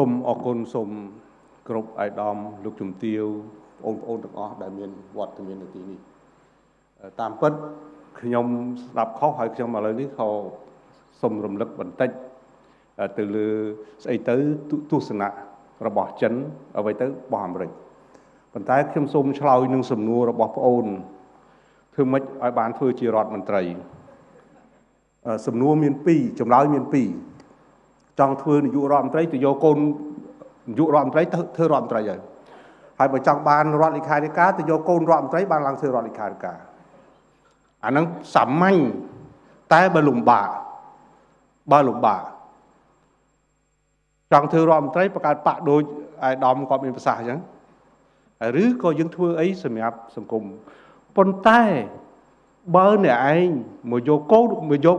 សូមអរគុណសូមគ្រប់អាយដាមលោកជំទាវបងប្អូនទាំងអស់ដែលមានវត្តមាននៅទីនេះតាមពិតខ្ញុំស្ដាប់ខុសហើយខ្ញុំឥឡូវនេះក៏សូមរំលឹកបន្តិចទៅលើស្អីទៅទស្សនៈរបស់ចិនអ្វីទៅរបស់អាមេរិកប៉ុន្តែខ្ញុំសូមឆ្លើយនឹងសំណួររបស់ប្អូនធ្វើម៉េចឲ្យបានធ្វើជារដ្ឋមន្ត្រីសំណួរមាន2ចម្លើយមាន2 ចង់ធ្វើនាយករដ្ឋមន្ត្រីទៅយកកូននាយករដ្ឋមន្ត្រីទៅធ្វើរដ្ឋមន្ត្រីហើយហើយបើចង់បានរដ្ឋលេខាធិការទៅយកកូនរដ្ឋមន្ត្រីបានឡើងធ្វើរដ្ឋលេខាធិការអាហ្នឹងសាមញ្ញតែបើលំបាកបើលំបាកចង់ធ្វើរដ្ឋមន្ត្រីបង្កើតបាក់ដូចអាយដាមគាត់មានប្រសាសន៍អញ្ចឹងឬក៏យើងធ្វើអីសម្រាប់សង្គមប៉ុន្តែបើអ្នកឯងមកយកកូនមកយក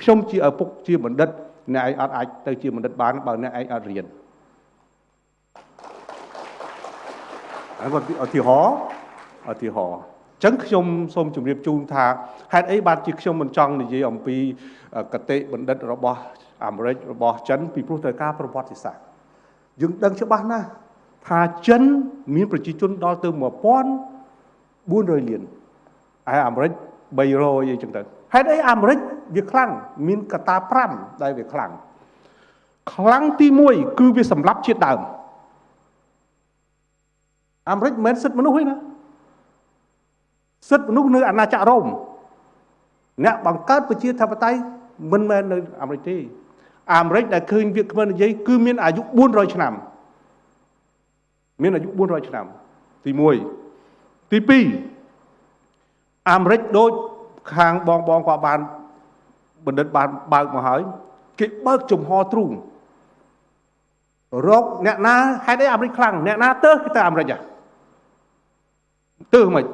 ខ្ញុំជាឪពុកជាបណ្ឌិត អ្នកឯងអត់អាចទៅជាបណ្ឌិតបានបើអ្នកឯងអត់រៀនហើយគាត់ឧទាហរណ៍ឧទាហរណ៍ចឹងខ្ញុំសូមជម្រាបជូនថាហេតុអីបានជាខ្ញុំមិនចង់និយាយអំពីកតិបណ្ឌិតរបស់អាមេរិករបស់ចិនពីព្រោះត្រូវការប្រវត្តិសាស្ត្រយើងដឹងច្បាស់ណាស់ថាចិនមានប្រជាជនដល់ទៅ1400លានហើយអាមេរិក300អីចឹងទៅ ហេតុអីអាមេរិកវាខ្លាំងមានកតា5ដែលវាខ្លាំងខ្លាំងទី1គឺវាសម្លាប់ជាតិដើមអាមេរិកមិនមែនសិទ្ធិមនុស្សទេណាសិទ្ធិមនុស្សនៅអាណាចក្ររ៉ូមអ្នកបង្កើតប្រជាធិបតេយ្យមិនមែននៅអាមេរិកទេអាមេរិកដែលឃើញវាគ្មិននិយាយគឺមានអាយុ400ឆ្នាំមានអាយុ400ឆ្នាំទី1ទី2អាមេរិកដូច ខាងបងបងគាត់បានបណ្ឌិតបានបើកមកហើយគេបើកចំហទ្រូងរកអ្នកណាហេតុអីអាមេរិកខ្លាំងអ្នកណាទៅគឺទៅអាមេរិកហ៎ទៅមិន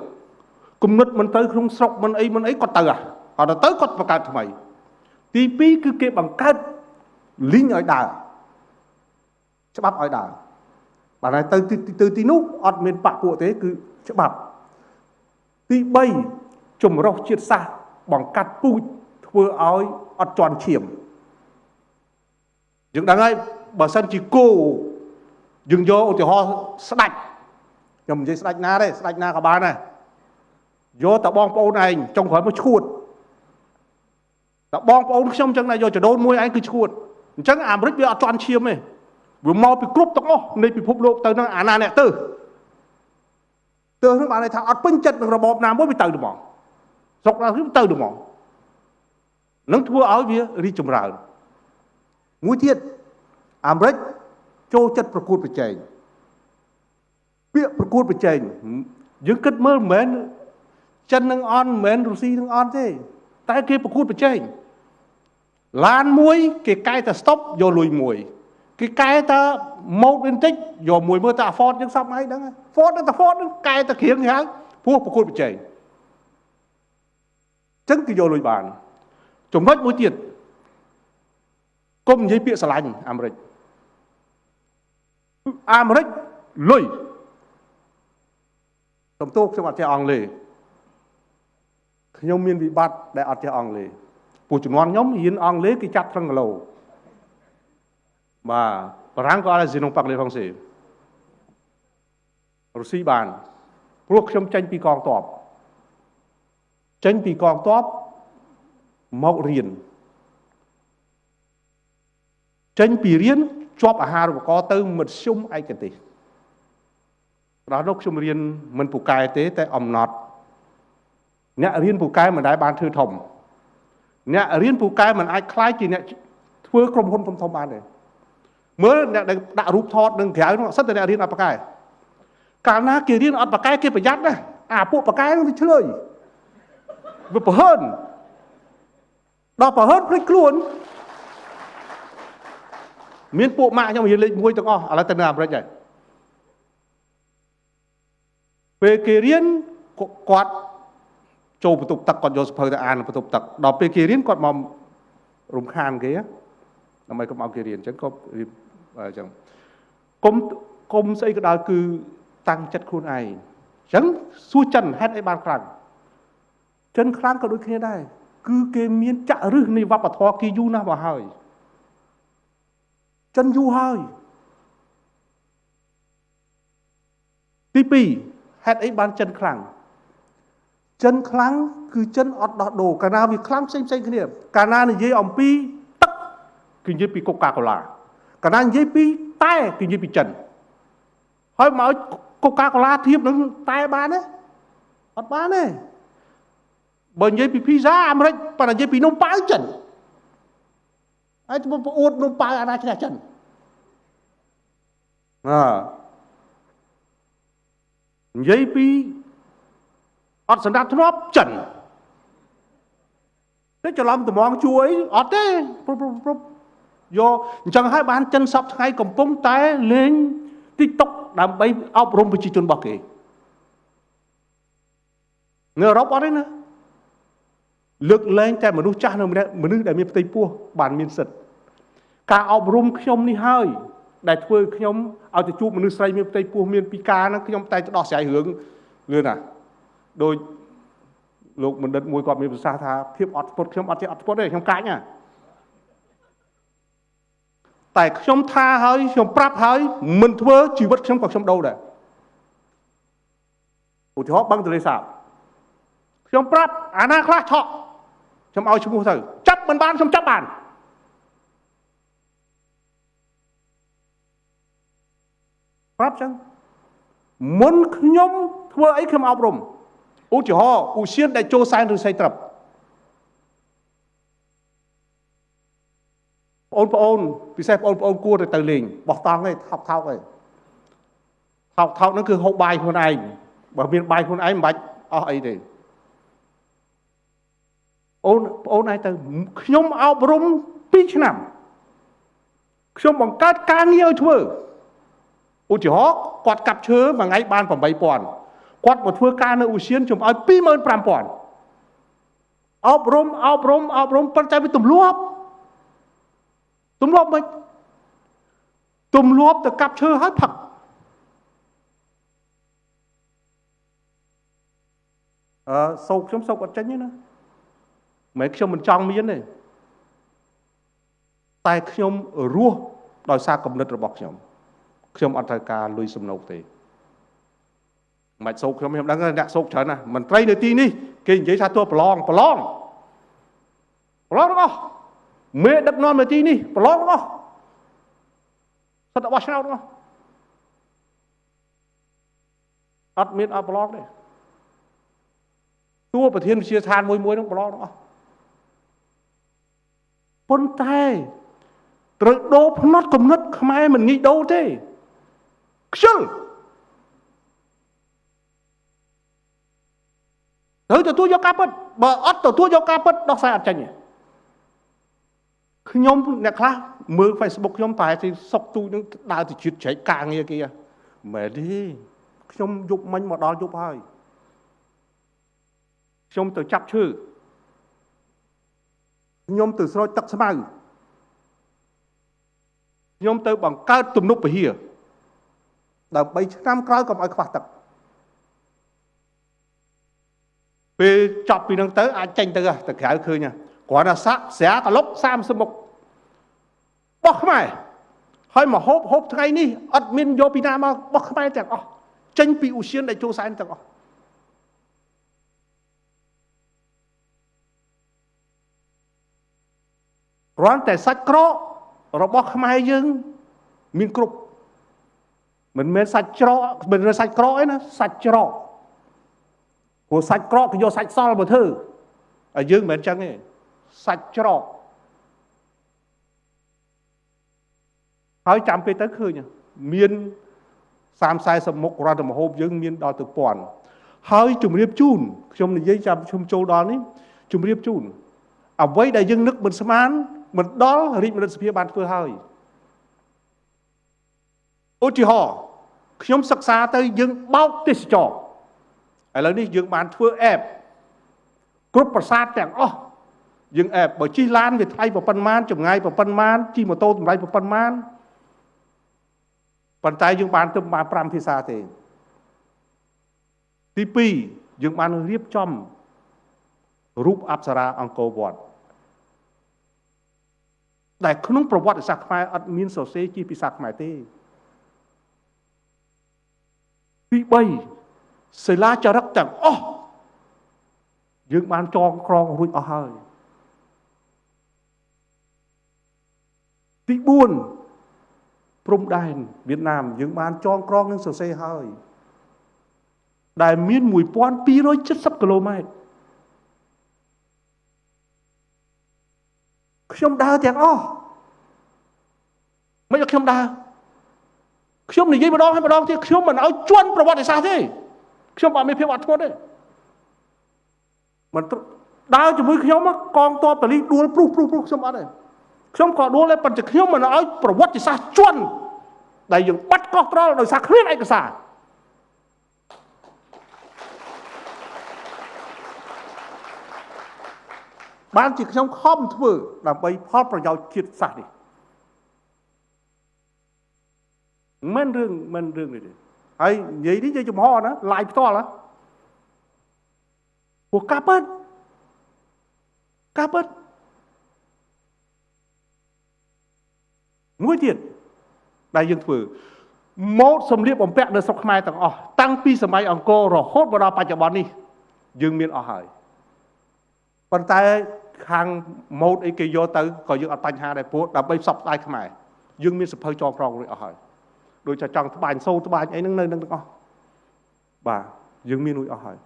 គំនិតមិនទៅក្នុងស្រុកមិនអីមិនអីគាត់ទៅហ៎គាត់ទៅគាត់បង្កើតថ្មី ទី2គឺគេបង្កើតលីងឲ្យដើរច្បាប់ឲ្យដើរបាទហើយទៅទៅទីនោះអត់មានបាក់ពួកទេគឺច្បាប់ទី3 ចម្រុះជាតិសាសន៍បង្កាត់ពូជធ្វើឲ្យអត់ជន់ឈាមយើងដឹងហើយបើសិនជាគោយើងយកឧទាហរណ៍ស្ដាច់ខ្ញុំនិយាយស្ដាច់ណាទេស្ដាច់ណាក៏បានដែរយកតែបងប្អូនឯងចុងក្រោយមកឈួតតែបងប្អូនខ្ញុំចឹងដែរយកចដូនមួយឯងគឺឈួតអញ្ចឹងអាមេរិកវាអត់ជន់ឈាមទេវាមកពីគ្រប់ទាំងអស់នៃពិភពលោកទៅនឹងអាណាអ្នកទៅទៅនឹងបានន័យថាអត់ពេញចិត្តនឹងរបបណាមួយវាទៅទៅមក ស្រុកណាគឺទៅទៅមកនឹងធ្វើឲ្យវារីចម្រើនមួយទៀតអាមេរិកចូលចិត្តប្រកួតប្រជែងពាក្យប្រកួតប្រជែងយើងគិតមើលមិនមែនចិននឹងអន់មិនមែនរុស្ស៊ីនឹងអន់ទេ តែគេប្រកួតប្រជែងឡានមួយ គេកែតែស្តុបយកលុយមួយ គេកែតែម៉ូតបន្តិចយកមួយមើលតែ Ford យើងសពហើយហ្នឹង Ford តែ Ford ហ្នឹងកែតែគ្រៀងគេហៅព្រោះប្រកួតប្រជែង ចឹងគេយកលុយបានចំណុចមួយទៀតកុំនិយាយពាក្យស្រឡាញ់អាមេរិកអាមេរិកលុយសំទោសខ្ញុំអត់ចេះអង់គ្លេសខ្ញុំមានវិបត្តិដែលអត់ចេះអង់គ្លេសពួកជំនាន់ខ្ញុំរៀនអង់គ្លេសគេចាប់ត្រឹងគីឡូបាទបារាំងក៏អត់ je non parle français រុស្ស៊ីបានព្រោះខ្ញុំចេញពីកងទ័ព ចេញពីកងទ័ពមករៀនចេញពីរៀនជាប់អាហារូបករណ៍ទៅមធ្យមឯកទេសដល់នោះខ្ញុំរៀនមិនពូកែទេតែអំណត់អ្នករៀនពូកែមិនដែលបានធ្វើធំអ្នករៀនពូកែមិនអាចខ្លាយជាអ្នកធ្វើក្រុមហ៊ុនធំធំបានទេមើលអ្នកដែលដាក់រូបថតនឹងក្រៅនោះសិតតែអ្នករៀនអត់បកែកាលណាគេរៀនអត់បកែគេប្រយ័ត្នណាអាពួកបកែនឹងវាឆ្លើយ វាប្រហើនដល់ប្រហើនភ្លេចខ្លួនមានពួកម៉ាក់ខ្ញុំរៀនលេខ1ទាំងអស់ឥឡូវទៅនៅអាមេរិកហើយពេលគេរៀនគាត់ចូលបន្ទប់ទឹកគាត់យកសភៅទៅអានបន្ទប់ទឹកដល់ពេលគេរៀនគាត់មករំខានគេដើម្បីកុំឲ្យគេរៀនអញ្ចឹងក៏រៀនអញ្ចឹងគុំគុំស្អីក៏ដោយគឺតាំងចិត្តខ្លួនឯងអញ្ចឹងសួរចិនហេតុអីបានខ្លាំង ចិនខ្លាំងក៏ដូចគ្នាដែរគឺគេមានចាក់រឹសនៃវប្បធម៌គេយូរណាស់មកហើយចិនយូរហើយទី2ហេតុអីបានចិនខ្លាំងចិនខ្លាំងគឺចិនអត់ដោះដូរកាលណាវាខ្លាំងផ្សេងផ្សេងគ្នាកាលណានិយាយអំពីទឹកគឺនិយាយពីកូកាកូឡាកាលណានិយាយពីតែគឺនិយាយពីចិនហើយមកកូកាកូឡាធៀបនឹងតែបានទេអត់បានទេ បើនិយាយពីភីហ្សាអាមេរិកប៉ុន្តែនិយាយពីនំប៉ាវចិនហើយទៅប្រអួតនំប៉ាវអាណាឈ្នះចិនអើនិយាយពីអត់សម្រាប់ធ្នាប់ចិនតែច្រឡំត្មងជួយអត់ទេព្រោះព្រោះយកអញ្ចឹងហើយបានចិនសពថ្ងៃកំពុងតែលេង TikTok ដើម្បីអប់រំប្រជាជនរបស់គេនៅអឺរ៉ុបអត់ទេណា លើកលែងតែមនុស្សចាស់នៅម្នាក់មនុស្សដែលមានផ្ទៃពោះបានមានសិទ្ធិការអប់រំខ្ញុំនេះហើយដែលធ្វើខ្ញុំឲ្យទៅជួបមនុស្សស្រីមានផ្ទៃពោះមានពិការហ្នឹងខ្ញុំតែទៅដោះស្រាយរឿងលឿនណាដោយលោកបណ្ឌិតមួយគាត់មានប្រសាសន៍ថាភាពអត់ធ្មត់ខ្ញុំអត់ចេះអត់ធ្មត់ទេខ្ញុំកាច់ណាតែខ្ញុំថាហើយខ្ញុំប្រាប់ហើយមិនធ្វើជីវិតខ្ញុំក៏ខ្ញុំដូរដែរឧទាហរណ៍បឹងទលេសាបខ្ញុំប្រាប់អាណាខ្លះឆក់ ខ្ញុំឲ្យឈ្មោះទៅចាប់មិនបានខ្ញុំចាប់បានប្រាប់ចឹងមុនខ្ញុំធ្វើអីខ្ញុំអប់រំឧទាហរណ៍ឧសៀនដែលចូលសែនឬស័យត្រឹបបងប្អូនពិសេសបងប្អូនគួរតែទៅលេងបោះតង់ឯងថោកថោកឯងថោកថោកហ្នឹងគឺហូបបាយខ្លួនឯងបើមានបាយខ្លួនឯងមិនបាច់អស់អីទេ អូនបងឯងទៅខ្ញុំអប់រំ2ឆ្នាំខ្ញុំបង្កើតការងារឲ្យធ្វើឧទាហរណ៍គាត់កាប់ឈើមួយថ្ងៃបាន8000គាត់មកធ្វើការនៅឧសៀនខ្ញុំឲ្យ25000អប់រំអប់រំអប់រំប៉ុន្តែវាទម្លាប់ទម្លាប់មិនទម្លាប់ទៅកាប់ឈើហើយផឹកអឺសោកខ្ញុំសោកអត់ចេញទេណា មិនខ្ញុំមិនចង់មានទេតែខ្ញុំរស់ដោយសារគំនិតរបស់ខ្ញុំខ្ញុំអត់ត្រូវការលុយសំណូកទេមិនសោកខ្ញុំខ្ញុំដឹងអ្នកសោកច្រើនណាស់មន្ត្រីនៅទីនេះគេនិយាយថាតួប្រឡងប្រឡងប្រឡងទាំងអស់មេដឹកនាំនៅទីនេះប្រឡងទាំងអស់សិតរបស់ឆ្នោតទាំងអស់អត់មានអត់ប្រឡងទេតួប្រធានវិជាឋានមួយមួយនឹងប្រឡងទាំងអស់ ប៉ុន្តែត្រូវដូរផ្នត់គំនិត ខ្មែរមិនងាយដូរទេខ្ជិលត្រូវទទួលយកការពិតបើអត់ទទួលយកការពិតដោះស្រាយអត់ចេញទេខ្ញុំអ្នកខ្លះមើល Facebook ខ្ញុំតែទីសុកទូនឹងដើរទៅជិតជ្រែកការងារគេមែនទេខ្ញុំយប់មិញមកដល់យប់ហើយខ្ញុំទៅចាប់ឈើ ខ្ញុំទៅស្រោចទឹកស្មៅខ្ញុំទៅបង្កើតទំនប់ពហិយដើម្បីឆ្នាំក្រោយកុំឲ្យខ្វះទឹកពេលចប់ពីនឹងទៅអាចចេញទៅទៅក្រៅឃើញគ្រាន់តែសាក់ស្រាកលុក30មុខបោះខ្មែរហើយមកហូបហូបថ្ងៃនេះអត់មានយកពីណាមកបោះខ្មែរទាំងអស់ចេញពីឧសៀនដែលចូលសែនទាំងអស់ គ្រាន់តែសាច់ក្រករបស់ខ្មែរយើង មានគ្រប់មិនមែនសាច់ច្រកមិនមែនសាច់ក្រកឯណាសាច់ច្រកព្រោះសាច់ក្រកគេយកសាច់សល់មកធ្វើហើយយើងមិនមែនចឹងទេសាច់ច្រកហើយចាំពេលទៅឃើញមាន30 40មុខរដ្ឋមហូបយើងមានដល់ទៅពាន់ហើយជំរាបជូនខ្ញុំនិយាយចាំខ្ញុំចូលដល់នេះជំរាបជូនអ្វីដែលយើងនឹកមិនស្មាន មិនដល់រាជមនិតសភាបានធ្វើហើយឧទាហរណ៍ខ្ញុំសិក្សាទៅយើងបោកទេសចរឥឡូវនេះយើងបានធ្វើអេបគ្រប់ប្រាសាទទាំងអស់យើងអេបបើជិះឡានវាថ្លៃប្រប៉ុណ្ណាចម្ងាយប្រប៉ុណ្ណាជិះម៉ូតូតម្លៃប្រប៉ុណ្ណាប៉ុន្តែយើងបានទៅបាន5ភាសាទេទី2យើងបានរៀបចំរូបអប្សរាអង្គរវត្ត ដែលក្នុងប្រវត្តិសាស្ត្រខ្មែរអត់មានសរសេរជាភាសាខ្មែរទេទី3សិលាចារឹកទាំងអស់យើងបានចងក្រងរួចអស់ហើយទី4ព្រំដែនវៀតណាមយើងបានចងក្រងនឹងសរសេរហើយដែលមាន1270គីឡូម៉ែត្រ ខ្ញុំដើរទាំងអស់មិនឲ្យខ្ញុំដើរខ្ញុំនិយាយម្ដងហើយម្ដងទៀតខ្ញុំមិនឲ្យជន់ប្រវត្តិសាស្ត្រទេខ្ញុំអត់មានភាពអត់ធ្មត់ទេមិនដើរជាមួយខ្ញុំកងទ័ពបលីដួលព្រុសព្រុសព្រុសខ្ញុំអត់ទេខ្ញុំក៏ដួលដែរប៉ុន្តែខ្ញុំមិនឲ្យប្រវត្តិសាស្ត្រជន់ដែលយើងបាត់កោះត្រល់ដោយសារគ្មានឯកសារ បានជាខ្ញុំខំធ្វើដើម្បីផលប្រយោជន៍ជាតិសាសន៍នេះមិនរឿងមិនរឿងនេះទេហើយនិយាយនេះនិយាយចំហណាឡាយផ្ទាល់ណាពួកកាពិតកាពិតមួយទៀតដែលយើងធ្វើម៉ូដសម្លៀកបំពាក់នៅស្រុកខ្មែរទាំងអស់តាំងពីសម័យអង្គររហូតមកដល់បច្ចុប្បន្ននេះយើងមានអស់ហើយ ប៉ុន្តែខាងម៉ូដអីគេយកទៅក៏យើងអត់បញ្ហាដែរព្រោះដើម្បីផ្សព្វផ្សាយខ្មែរយើងមានសភៅចងក្រងរួចអស់ហើយដូចថាចង់ត្បាញសូត្បាញអីហ្នឹងនៅនឹងទាំងអស់បាទយើងមានរួចអស់ហើយ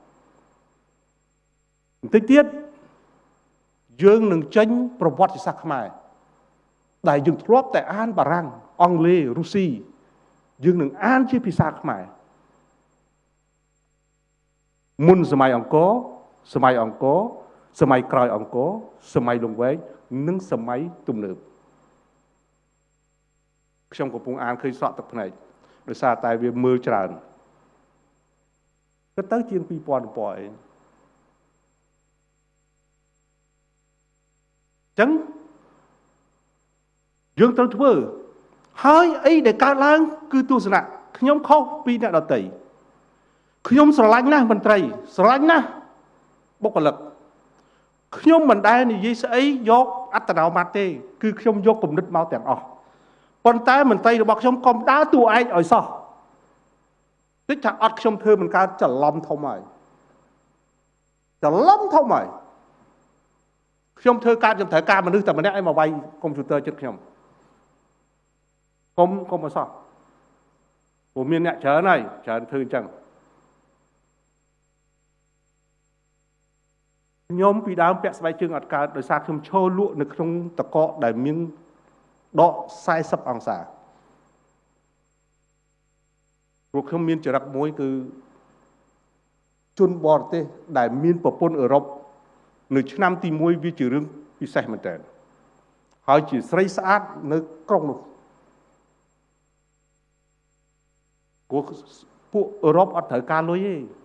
បន្តិចទៀតយើងនឹងចេញប្រវត្តិសាស្ត្រខ្មែរដែលយើងធ្លាប់តែអានបារាំងអង់គ្លេសរុស្ស៊ីយើងនឹងអានជាភាសាខ្មែរមុនសម័យអង្គរសម័យអង្គរ សម័យក្រោយអង្គរសម័យលង្វែកនិងសម័យទំនើបខ្ញុំកំពុងអានឃើញស្រក់ទឹកភ្នែកដោយសារតែវាមើលច្រើនទៅទៅជាង2000ពណ៌អីចឹងយើងត្រូវធ្វើហើយអីដែលកើតឡើង គឺទស្សនៈខ្ញុំខុសពីអ្នកដតីខ្ញុំស្រឡាញ់ណាស់មន្ត្រីស្រឡាញ់ណាស់បុគ្គលិក ខ្ញុំមិនដែលនិយាយស្អីយកអត្តនោម័តទេគឺខ្ញុំយកគំនិតមកទាំងអស់ប៉ុន្តែមន្ត្រីរបស់ខ្ញុំកុំដើរតួឯកឲ្យសោះតិចថាអត់ខ្ញុំធ្វើមិនកើតច្រឡំធំហើយច្រឡំធំហើយខ្ញុំធ្វើការខ្ញុំត្រូវការមនុស្សតែម្នាក់ឲ្យមកវាយកុំព្យូទ័រចិត្តខ្ញុំកុំកុំអសោះព្រោះមានអ្នកច្រើនហើយច្រើនធ្វើអញ្ចឹង ខ្ញុំពីដើមពាក់ស្បែកជើងអត់កើតដោយសារខ្ញុំឈរលក់នៅក្នុងតកកដែលមានដក40អង្សាព្រោះខ្ញុំមានចរិតមួយគឺជនបរទេសដែលមានប្រពន្ធអឺរ៉ុបនៅឆ្នាំទី1វាជារឿងពិសេសមែនតើហើយជាស្រីស្អាតនៅក្រុងនោះពួកពួកអឺរ៉ុបអត់ត្រូវការលុយទេ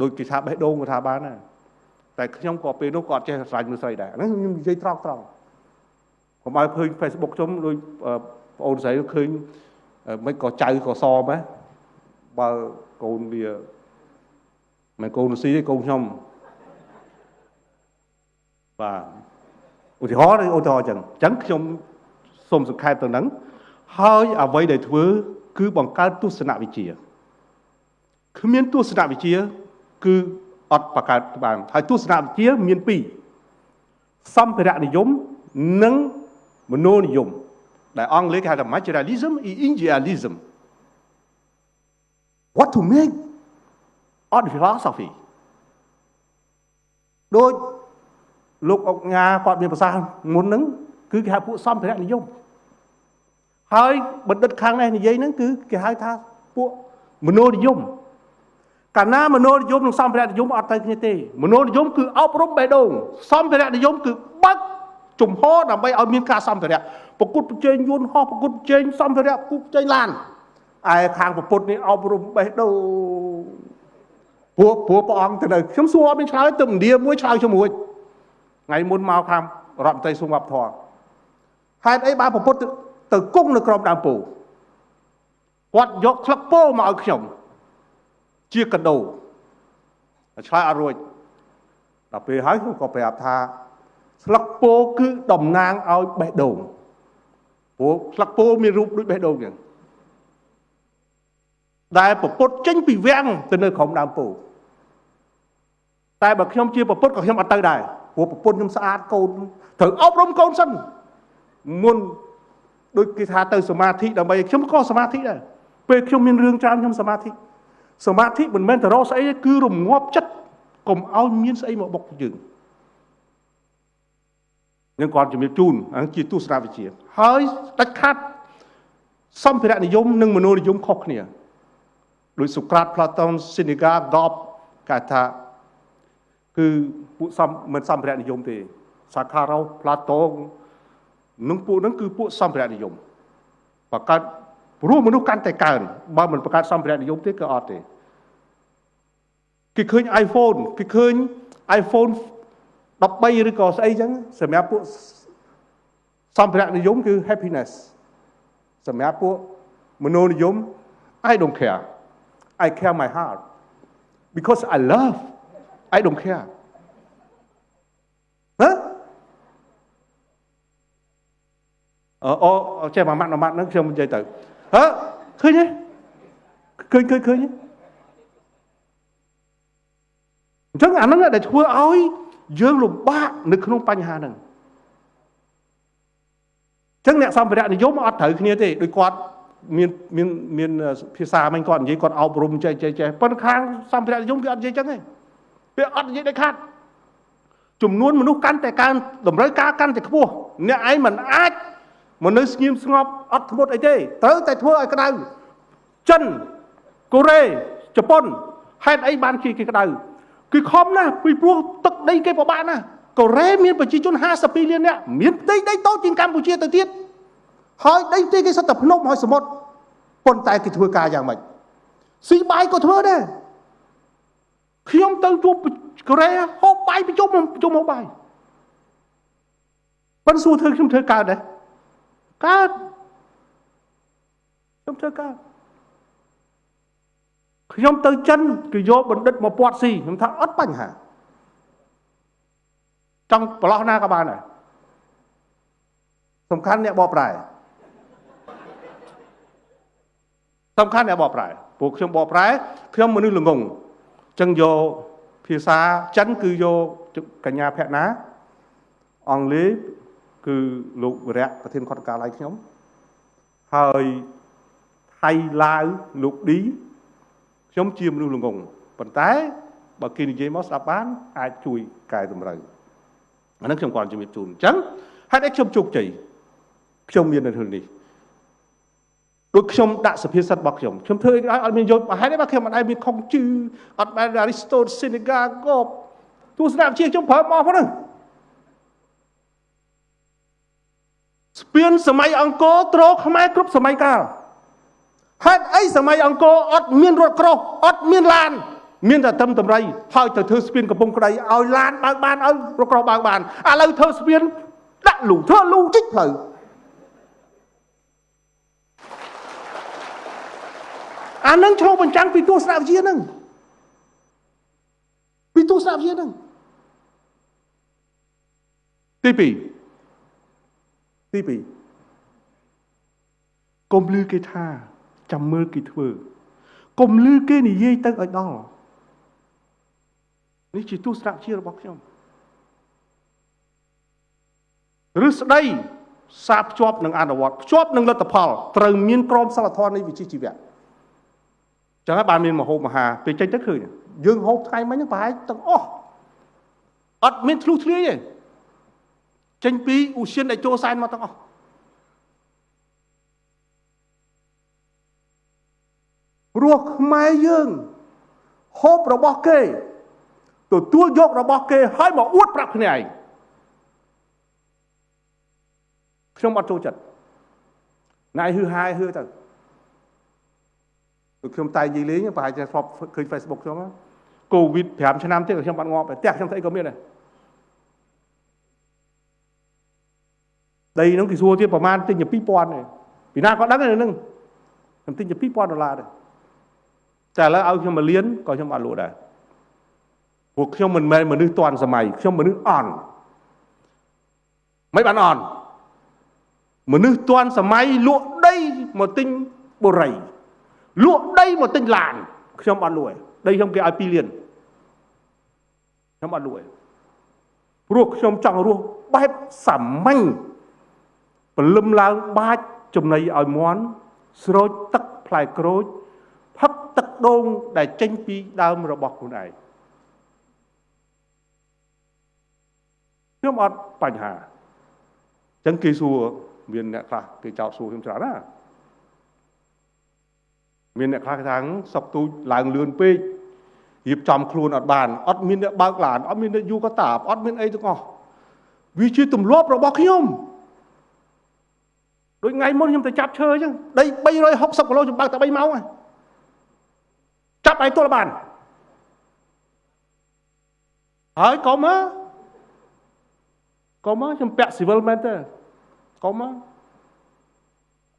ដូចគេថាបេះដូងក៏ថាបានដែរតែខ្ញុំក៏ពេលនោះក៏អត់ចេះស្រឡាញ់មនុស្សស្រីដែរហ្នឹងខ្ញុំនិយាយត្រង់ត្រង់កុំឲ្យឃើញ Facebook ខ្ញុំដូចបងអូនស្រីឃើញមិនក៏ចៅក៏សម៉េះបើកូនវាមិនកូនស៊ីទេកូនខ្ញុំបាទឧទាហរណ៍ឧទាហរណ៍អញ្ចឹងអញ្ចឹងខ្ញុំសូមសង្ខេបទៅនឹងហើយអ្វីដែលធ្វើ គឺបង្កើតទស្សនវិជ្ជាគ្មានទស្សនវិជ្ជា គឺអត់បង្កើតបានហើយទស្សនវិជ្ជាមានពីរសម្ភារៈនិយមនិងមនោនិយមដែលអង់គ្លេសគេហៅថា materialism និង idealism what to make art philosophy ដូចលោកអុកញ៉ាគាត់មានប្រសាសន៍មុនហ្នឹងគឺគេហៅពួកសម្ភារៈនិយមហើយបណ្ឌិតខាងនេះនិយាយហ្នឹងគឺគេហៅថាពួកមនោនិយម កាលណាមនោនិយមនិងសម្ភារៈនិយមអត់ទៅគ្នាទេមនោនិយមគឺអប់រំបេះដូងសម្ភារៈនិយមគឺបើកជំហរដើម្បីឲ្យមានការសម្ភារៈប្រគួតប្រជែងយន្តហោះប្រគួតប្រជែងសម្ភារៈប្រគួតប្រជែងឡានឯខាងពុទ្ធនេះអប់រំបេះដូងព្រោះព្រោះព្រះអង្គទៅនៅខ្ញុំសួរអត់មានឆ្លើយទៅឥណ្ឌាមួយឆ្លើយជាមួយថ្ងៃមុនមកខាងរដ្ឋមន្ត្រីសុំវប្បធម៌ហេតុអីបានពុទ្ធទៅគង់នៅក្រោមដើមពោគាត់យកក្លឹបពោមកឲ្យខ្ញុំ ជាកដោឆ្លើយអត់រួចដល់ពេលហើយខ្ញុំក៏ប្រាប់ថាស្លឹកពោគឺតំណាងឲ្យបេះដូងព្រោះស្លឹកពោមានរូបដូចបេះដូងចឹងដែលពពុតចេញពីវាំងទៅនៅក្រោមដើមពោតែបើខ្ញុំជាពពុតក៏ខ្ញុំអត់ទៅដែរព្រោះពពុតខ្ញុំស្អាតកូនត្រូវអប់រំកូនសិនមុនដូចគេថាទៅសមាធិដើម្បីខ្ញុំក៏សមាធិដែរពេលខ្ញុំមានរឿងច្រើនខ្ញុំសមាធិ សមាធិមិនមែនទៅរកស្អីទេគឺរងាប់ចិត្តកុំឲ្យមានស្អីមកបុកយើងនឹងគាត់ជំរាបជូនហ្នឹងជាទស្សនវិជ្ជាហើយដាច់ខាត់សម្ភារៈនិយមនិងមនោនិយមខុសគ្នាដោយសូក្រាតផ្លាតូនស៊ីនីហ្កាហ្គបគេថាគឺពួកសំមិនសម្ភារៈនិយមទេសាខារ៉ូផ្លាតូនឹងពួកហ្នឹងគឺពួកសម្ភារៈនិយមបង្កើត ព្រោះមនុស្សកាន់តែកើនបើមិនបង្កើតសម្ភារៈនិយមទេក៏អត់ទេគេឃើញ iPhone គេឃើញ iPhone 13ឬក៏ស្អីចឹងសម្រាប់ពួកសម្ភារៈនិយមគឺ happiness សម្រាប់ពួកមនោនិយម I don't care I care my heart because I love I don't care ហ៎អូអូចេះមួយម៉ាត់មួយម៉ាត់ហ្នឹងខ្ញុំនិយាយទៅ ហ៎ឃើញទេឃើញឃើញឃើញទេអញ្ចឹងអាហ្នឹងដែលធ្វើឲ្យយើងលំបាកនៅក្នុងបញ្ហាហ្នឹងអញ្ចឹងអ្នកសម្ភារៈនិយមអត់ត្រូវគ្នាទេដូចគាត់មានមានមានភាសាមិញគាត់និយាយគាត់អប់រំចេះចេះចេះប៉ុន្តែខាងសម្ភារៈនិយមគេអត់និយាយអញ្ចឹងទេវាអត់និយាយដាច់ខាត់ចំនួនមនុស្សកាន់តែកើនតម្រូវការកាន់តែខ្ពស់អ្នកឯងមិនអាច មកនៅស្ងៀមស្ងប់អត់ធ្មត់អីទេត្រូវតែធ្វើឲ្យក្តៅចិនកូរ៉េជប៉ុនហេតុអីបានជាគេក្តៅគឺខំណាស់ពីព្រោះទឹកដីគេពិបាកណាស់កូរ៉េមានប្រជាជន52លាននាក់មានផ្ទៃដីតូចជាងកម្ពុជាទៅទៀតហើយដីទីគេសិតតែភ្នំហើយសមុទ្រប៉ុន្តែគេធ្វើការយ៉ាងម៉េចស៊ីបាយក៏ធ្វើដែរខ្ញុំទៅជួបកូរ៉េហូបបាយប្រជុំប្រជុំហូបបាយប៉ុន្តែសួរធ្វើខ្ញុំធ្វើកើតដែរ កើតខ្ញុំធ្វើកើតខ្ញុំទៅចិនគឺយកបណ្ឌិតមកពាត់ស៊ីខ្ញុំថាអត់បញ្ហាចង់ប្រឡោះណាក៏បានដែរសំខាន់អ្នកបកប្រែសំខាន់អ្នកបកប្រែពួកខ្ញុំបកប្រែខ្ញុំមនុស្សល្ងងអញ្ចឹងយកភាសាចិនគឺយកកញ្ញាភក្ណាអង់គ្លេស គឺលោកវរៈប្រធានខុទ្ទកាល័យខ្ញុំហើយថៃឡាវលោកឌីខ្ញុំជាមនុស្សល្ងងប៉ុន្តែបើគេនិយាយមកស្ដាប់បាន អាចជួយកែតម្រូវអានឹងខ្ញុំគាត់ជំរាបជូនអញ្ចឹងហេតុអីខ្ញុំជោគជ័យខ្ញុំមាននៅក្នុងនេះដូចខ្ញុំដាក់សភាសិទ្ធរបស់ខ្ញុំខ្ញុំធ្វើឲ្យអត់មានយល់ហេតុអីបើខ្ញុំមិនដែលមានខុងជឺអត់បានអារីស្តូតសេនេហ្កាកបទស្សនវិជ្ជាខ្ញុំប្រើមកហ្នឹង ស្ពានសម័យអង្គរត្រខ្មែរគ្រប់សម័យកាលហេតុអីសម័យអង្គរអត់មានរថក្រោះអត់មានឡាន មានតែត្រឹមតម្រៃហើយទៅធ្វើស្ពានកំពង់ក្តីឲ្យឡានបើកបានឲ្យរថក្រោះបើកបានឥឡូវធ្វើស្ពានដាក់លូធ្វើលូជីកផ្លូវអានឹងឆ្លុះបញ្ចាំងពីទស្សនវិជ្ជានឹងពីទស្សនវិជ្ជានឹងទី2 ទី2កុំលឺគេថាចាំមើលគេធ្វើកុំលឺគេនិយាយទៅឲ្យដល់នេះជាទស្សនវិជ្ជារបស់ខ្ញុំឬស្ដីសាភ្ជាប់នឹងអនុវត្តភ្ជាប់នឹងលទ្ធផលត្រូវមានក្រមសីលធម៌នៃវិជ្ជាជីវៈចឹងហើយបានមានមហូបមហាពេលចេញទៅឃើញយើងហូបថ្ងៃមិញហ្នឹងប្រហែលទាំងអស់អត់មានធ្លុះធ្លាយទេ ចេញពីឧស្សាហដែលចូលសែនមកទាំងអស់ព្រោះខ្មែរយើងហូបរបស់គេទទួលយករបស់គេហើយមកអួតប្រាប់គ្នាឯងខ្ញុំអត់ចូលចិត្តណៃហឺហាយហឺទៅខ្ញុំតែនិយាយលេងប្រហែលជាធ្លាប់ឃើញ Facebook ខ្ញុំកូវីដ5ឆ្នាំទៀតខ្ញុំបាត់ងាប់ផ្ទះខ្ញុំស្អីក៏មានដែរ ដីហ្នឹងគេសួរទៀតប្រហែលទិញ2000ទេពីណាក៏ដឹងហ្នឹងខ្ញុំទិញ2000ដុល្លារដែរតែឥឡូវឲ្យខ្ញុំមកលៀនក៏ខ្ញុំអត់លក់ដែរពួកខ្ញុំមិនមែនមនុស្សទាន់សម័យខ្ញុំមនុស្សអន់មិនបានអន់មនុស្សទាន់សម័យលក់ដីមកទិញបុរីលក់ដីមកទិញឡានខ្ញុំអត់លក់ដីខ្ញុំគេឲ្យ2លានខ្ញុំអត់លក់ព្រោះខ្ញុំចង់រស់បែបសាមញ្ញ ព្រលឹមឡើងបាច់ចំណីឲ្យមន់ស្រោចទឹកផ្លែក្រូចផឹកទឹកដូងដែលចេញពីដើមរបស់ខ្លួនឯងខ្ញុំអត់បញ្ហាអញ្ចឹងគេសួរមានអ្នកខ្លះគេចោទសួរខ្ញុំច្រើនណាមានអ្នកខ្លះថាសុកទូចឡើងលឿនពេករៀបចំខ្លួនអត់បានអត់មានអ្នកបើកឡានអត់មានអ្នកយូកតាបអត់មានអីទាំងអស់វាជាទម្លាប់របស់ខ្ញុំ ដូចថ្ងៃមុនខ្ញុំទៅចាប់ឈើអញ្ចឹងដី360គីឡូខ្ញុំបើកតែ3ម៉ោងហ្នឹងចាប់ឲ្យទល់បានហើយកុំមកកុំមកខ្ញុំពាក់ស៊ីវិលមែនទេកុំមក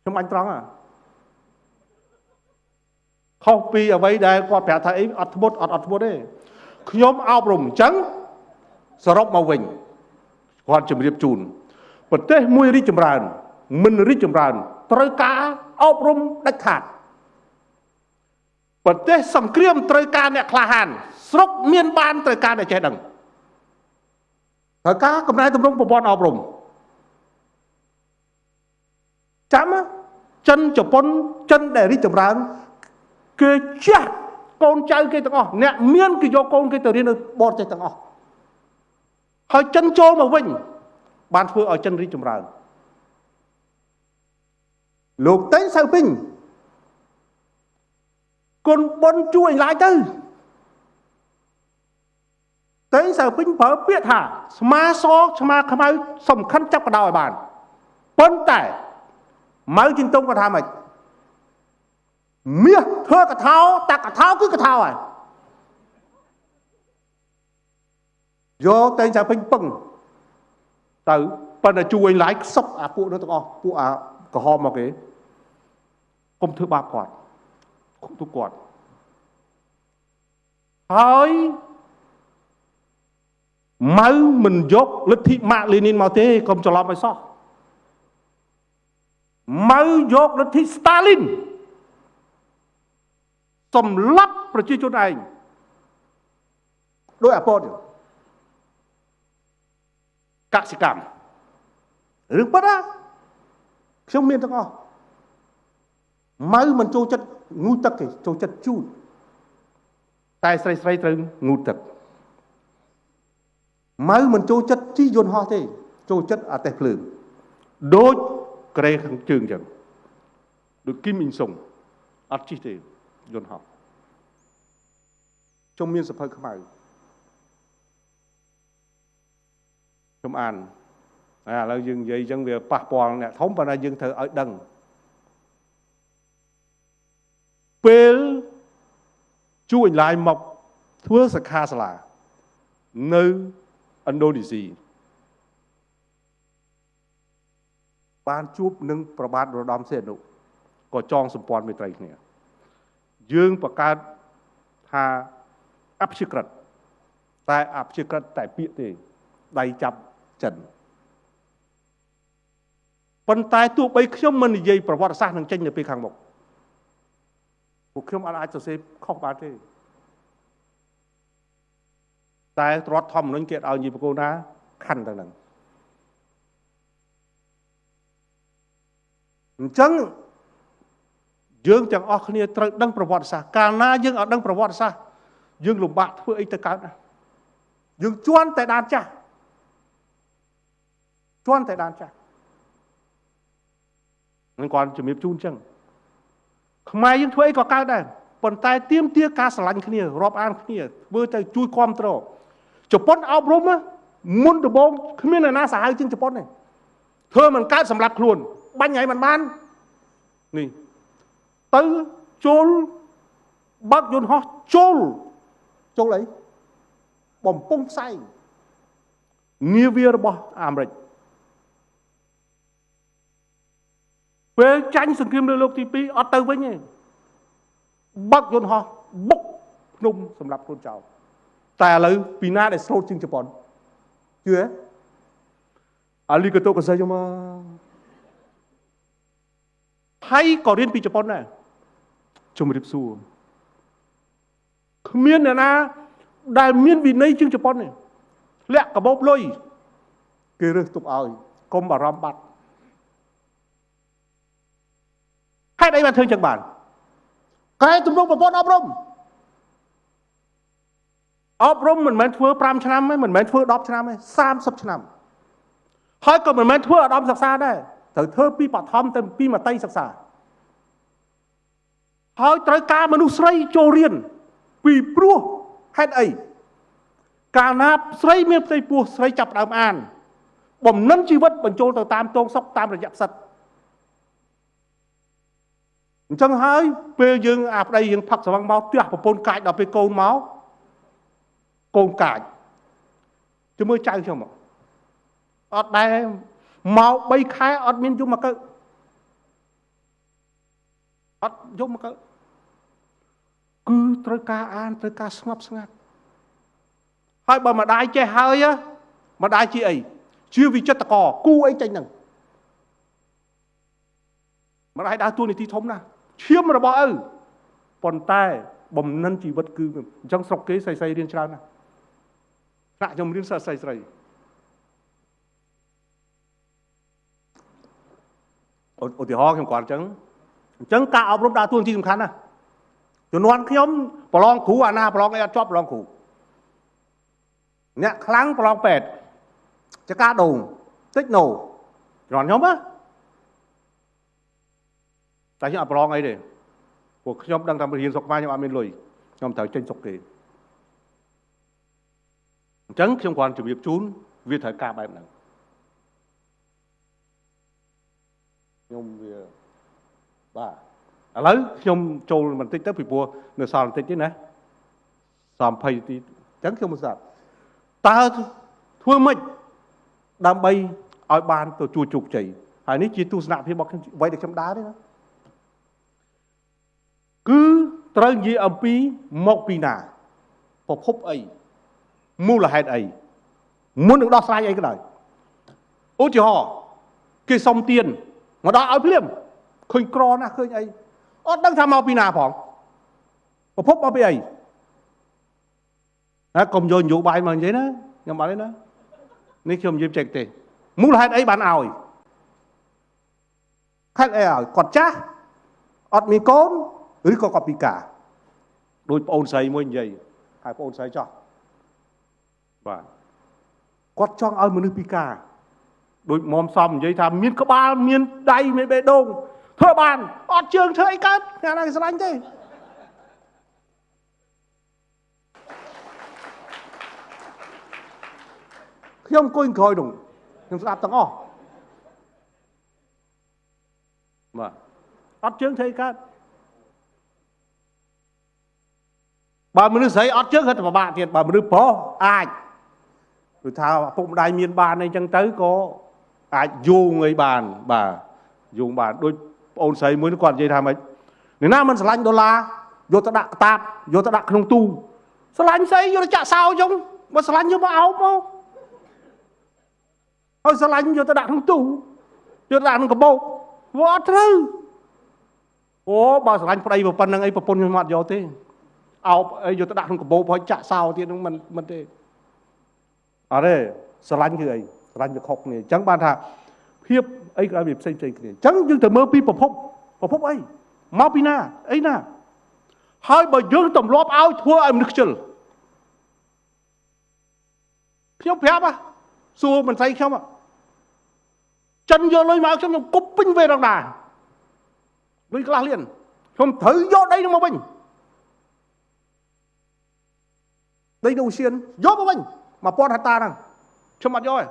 ខ្ញុំអញត្រង់ហ่ะខុសពីអ្វីដែលគាត់ប្រាប់ថាអីអត់ធ្មត់អត់អត់ធ្មត់ទេខ្ញុំអប់រំអញ្ចឹងសរុបមកវិញគាត់ជម្រាបជូនប្រទេសមួយរីកចម្រើន មិនរីកចម្រើន ត្រូវការអប់រំដាច់ខាតប្រទេសសង្គ្រាមត្រូវការអ្នកក្លាហាន ស្រុកមានបានត្រូវការអ្នកចេះដឹងត្រូវការកំណែតម្រង់ប្រព័ន្ធអប់រំចាំចិនជប៉ុនចិនដែលរីកចម្រើនគេចាស់កូនចៅគេទាំងអស់អ្នកមានគេយកកូនគេទៅរៀននៅបរទេសទាំងអស់ហើយចិនចូលមកវិញ បានធ្វើឲ្យចិនរីកចម្រើន លោកតេងសៅពេញគុណបុនជួយឡាយទៅតេងសៅពេញប្រើពាក្យថា ស្មាសស្មាខ្មៅសំខាន់ចាប់កដោឲ្យបានប៉ុន្តែម៉ៅជីងតុងគាត់ថាម៉េចមាសធ្វើកថាតាកថាគឺកថាហើយយកតែងតែពេញពឹងទៅប៉ុន្តែជួយឡាយខ្សឹបអាពួកនោះទាំងអស់ពួកអា ក្រហមមកគេកុំធ្វើបាបគាត់ទុកគាត់ហើយម៉ៅមិនយកលទ្ធិម៉ាក់លីនីនមកទេកុំច្រឡំឲ្យសោះម៉ៅយកលទ្ធិស្តាលីនសម្លាប់ប្រជាជនឯងដោយអពតកសិកម្មរឿងប៉ុណ្ណា ខ្ញុំមានទាំងអស់ម៉ៅមិនចូលចិត្តងូទឹកទេចូលចិត្តជូតតែស្រីស្រីត្រូវងូទឹកម៉ៅមិនចូលចិត្តជីយន្តហោះទេ ចូលចិត្តអាទេសភ្លើងដូចក្រេខាងជើងចឹងដូចគីមអ៊ីងសុងអត់ជីទេយន្តហោះខ្ញុំមានសភៅខ្មៅខ្ញុំអាន ឥឡូវយើងនិយាយអញ្ចឹងវាប៉ះពាល់អ្នកធំប៉ុន្តែយើងត្រូវឲ្យដឹងពេលជួអញឡាយមកធ្វើសិក្ខាសាលានៅឥណ្ឌូនេស៊ីបានជួបនឹងប្របាទរដំសេនុក៏ចងសម្ព័ន្ធមេត្រីគ្នា យើងបង្កើតថាអព្យាក្រឹតតែអព្យាក្រឹតតែពាក្យទេដៃចាប់ចិន ប៉ុន្តែទោះបីខ្ញុំមិននិយាយប្រវត្តិសាស្ត្រនឹងចេញនៅពេលខាងមុខពួកខ្ញុំអាចសរសេរខុសបានទេតែរដ្ឋធម្មនុញ្ញគេឲ្យនិយាយប្រកូណាខណ្ឌទាំងហ្នឹងអញ្ចឹងយើងទាំងអស់គ្នាត្រូវដឹងប្រវត្តិសាស្ត្រកាលណាយើងអត់ដឹងប្រវត្តិសាស្ត្រយើងលំបាកធ្វើអីទៅកើតណាយើងជន់តែដានចាស់ជន់តែដានចាស់ នឹងគាត់ជំរាបជូនអញ្ចឹងខ្មែរយើងធ្វើអីក៏កើតដែរប៉ុន្តែទៀមទាការស្រឡាញ់គ្នារាប់អានគ្នាធ្វើទៅជួយគ្រប់គ្រងជប៉ុនអប់រំមុនដំបូងគ្មានអ្នកណាសាហាវជាងជប៉ុនទេធ្វើមិនកើតសម្រាប់ខ្លួនបាញ់ឲ្យមិនបាននេះទៅចូលបើកយន្តហោះចូលចូលអីបំពង់ផ្សែងនាវារបស់អាមេរិក ពេលចាញ់សង្គ្រាមលើលោកទី2អត់ទៅវិញទេបើកយន្តហោះបុកភ្នំសម្រាប់ខ្លួនចោលតែឥឡូវពីណាដែលស្រូតជាងជប៉ុនជឿទេអាលីកាតូកសៃយកមកហើយក៏រៀនពីជប៉ុនដែរជំរាបសួរគ្មានអ្នកណា ដែលមានវិន័យជាងជប៉ុនទេលាក់កបោបលុយគេរើសទុកឲ្យកុំបារម្ភបាត់ហេ តុអីបានធ្វើចឹងបានកែទំនុកប្រព័ន្ធអប់រំអប់រំមិនមែនធ្វើ5ឆ្នាំទេមិនមែនធ្វើ10ឆ្នាំទេ30ឆ្នាំហើយក៏មិនមែនធ្វើឧត្តមសិក្សាដែរត្រូវធ្វើពីបឋមទៅពីមត្តេយសិក្សាហើយត្រូវការមនុស្សស្រីចូលរៀនពីព្រោះហេតុអីកាលណាស្រីមានផ្ទៃពោះស្រីចាប់ដើមអាន បំណិនជីវិតបញ្ចូលទៅតាមតងសុកតាមរយៈផ្សិត អញ្ចឹងហើយពេលយើងអាប្តីយើងផឹកស្វឹងមកទះប្រពន្ធកាចដល់ពេលកូនមកកូនកាចជួយមើលចៅខ្ញុំអត់ដែរមក3ខែអត់មានយំមកកើអត់យំមកកើគឺត្រូវការអានត្រូវការស្ងប់ស្ងាត់ហើយបើម្ដាយចេះហើយម្ដាយជាអីជាវិចិត្រកគូអីចេញហ្នឹងម្ដាយដើរតួនាទីធំណាស់ ឈាមរបស់ឪប៉ុន្តែបំណិនជីវិតគឺអញ្ចឹងស្រុកគេស្រីស្រីរៀនច្រើនណាស់ថ្នាក់ខ្ញុំរៀនសិស្សស្រីស្រីឧទាហរណ៍ខ្ញុំគាត់អញ្ចឹងអញ្ចឹងការអប់រំដើរតួនាទីសំខាន់ណាស់ជំនាន់ខ្ញុំប្រឡងគ្រូអាណាប្រឡងអីអត់ជាប់ប្រឡងគ្រូអ្នកខ្លាំងប្រឡងពេទ្យចកាដូងតិចណូជំនាន់ខ្ញុំណា តែខ្ញុំអត់ប្រឡងអីទេពួកខ្ញុំដឹងតែរៀនសុខខ្មែរខ្ញុំអត់មានលុយខ្ញុំត្រូវចេញសុខគេអញ្ចឹងខ្ញុំគ្រាន់ជម្រាបជូនវាត្រូវការបែបហ្នឹងខ្ញុំវាបាទឥឡូវខ្ញុំចូលបន្តិចទៅពីព្រោះនៅសល់បន្តិចទេណាសំ20ទីអញ្ចឹងខ្ញុំមិនស្ដាប់តើធ្វើម៉េចដើម្បីឲ្យបានទៅជួជោគជ័យហើយនេះជាទស្សនៈភាពរបស់ខ្ញុំអ្វីដែលខ្ញុំដើរទេណា គឺត្រូវនិយាយអំពីមកពីណាប្រភពអីមូលហេតុអីមុននឹងដោះស្រាយអីក៏ដោយឧទាហរណ៍គេសុំទៀនមកដល់ឲ្យភ្លាមឃើញក្រណាស់ឃើញអីអត់ដឹងថាមកពីណាផងប្រភពមកពីអីណាកុំយកនយោបាយមកនិយាយណាខ្ញុំអត់ទេណានេះខ្ញុំនិយាយចេះទេមូលហេតុអីបានឲ្យខេតអីឲ្យគាត់ចាស់អត់មានកូន ឬក៏គាត់ពិការដូចប្អូនស្រីមួយនិយាយហើយប្អូនស្រីចោះបាទគាត់ចង់ឲ្យមនុស្សពិការដូចមុំសំនិយាយថាមានក្បាលមានដៃមានបេះដូងធ្វើបានអត់ជើងធ្វើអីកើតថ្ងៃណាគេស្រឡាញ់ទេខ្ញុំអង្គុយក្រោយនោះខ្ញុំស្ដាប់ទាំងអស់បាទអត់ជើងធ្វើអីកើត បើមនុស្សស្រីអត់ជើងគាត់ពិបាកទៀតបើមនុស្សប្រុសអាចគឺថាឪពុកម្ដាយមានបានអីចឹងទៅក៏អាចយោងអីបានបាទយោងបានដូចប្អូនស្រីមួយគាត់និយាយថាម៉េចអ្នកណាមិនស្រឡាញ់ដុល្លារយកទៅដាក់កតាបយកទៅដាក់ក្នុងទូស្រឡាញ់ស្អីយកទៅចាក់សោចឹងបើស្រឡាញ់យកមកអោបមកហើយស្រឡាញ់យកទៅដាក់ក្នុងទូយកទៅដាក់ក្នុងកាបូបវាអត់ត្រូវអូបើស្រឡាញ់ប្តីប៉ុណ្្នឹងអីប្រពន្ធខ្ញុំអត់យកទេ អោបអីយកទៅដាក់ក្នុងកាបូបហើយចាក់សោទៀតនឹងមិនមិនទេអត់ទេស្រឡាញ់គឺអីស្រឡាញ់វាខុសគ្នាអញ្ចឹងបានថាភាពអីក៏វាផ្សេងផ្សេងគ្នាអញ្ចឹងយើងទៅមើលពីប្រភពប្រភពអីមកពីណាអីណាហើយបើយើងទម្លាប់ឲ្យធ្វើឲ្យមនុស្សខ្ជិលខ្ញុំប្រាប់ហ่ะសួរមិនស្អីខ្ញុំចិនយកលុយមកខ្ញុំខ្ញុំគប់ពេញវេរងដាលុយខ្លះលៀនខ្ញុំត្រូវយកដីនោះមកវិញ ដីនៅសៀនយកមកវិញ1000ហិកតាហ្នឹងខ្ញុំអត់យកទេ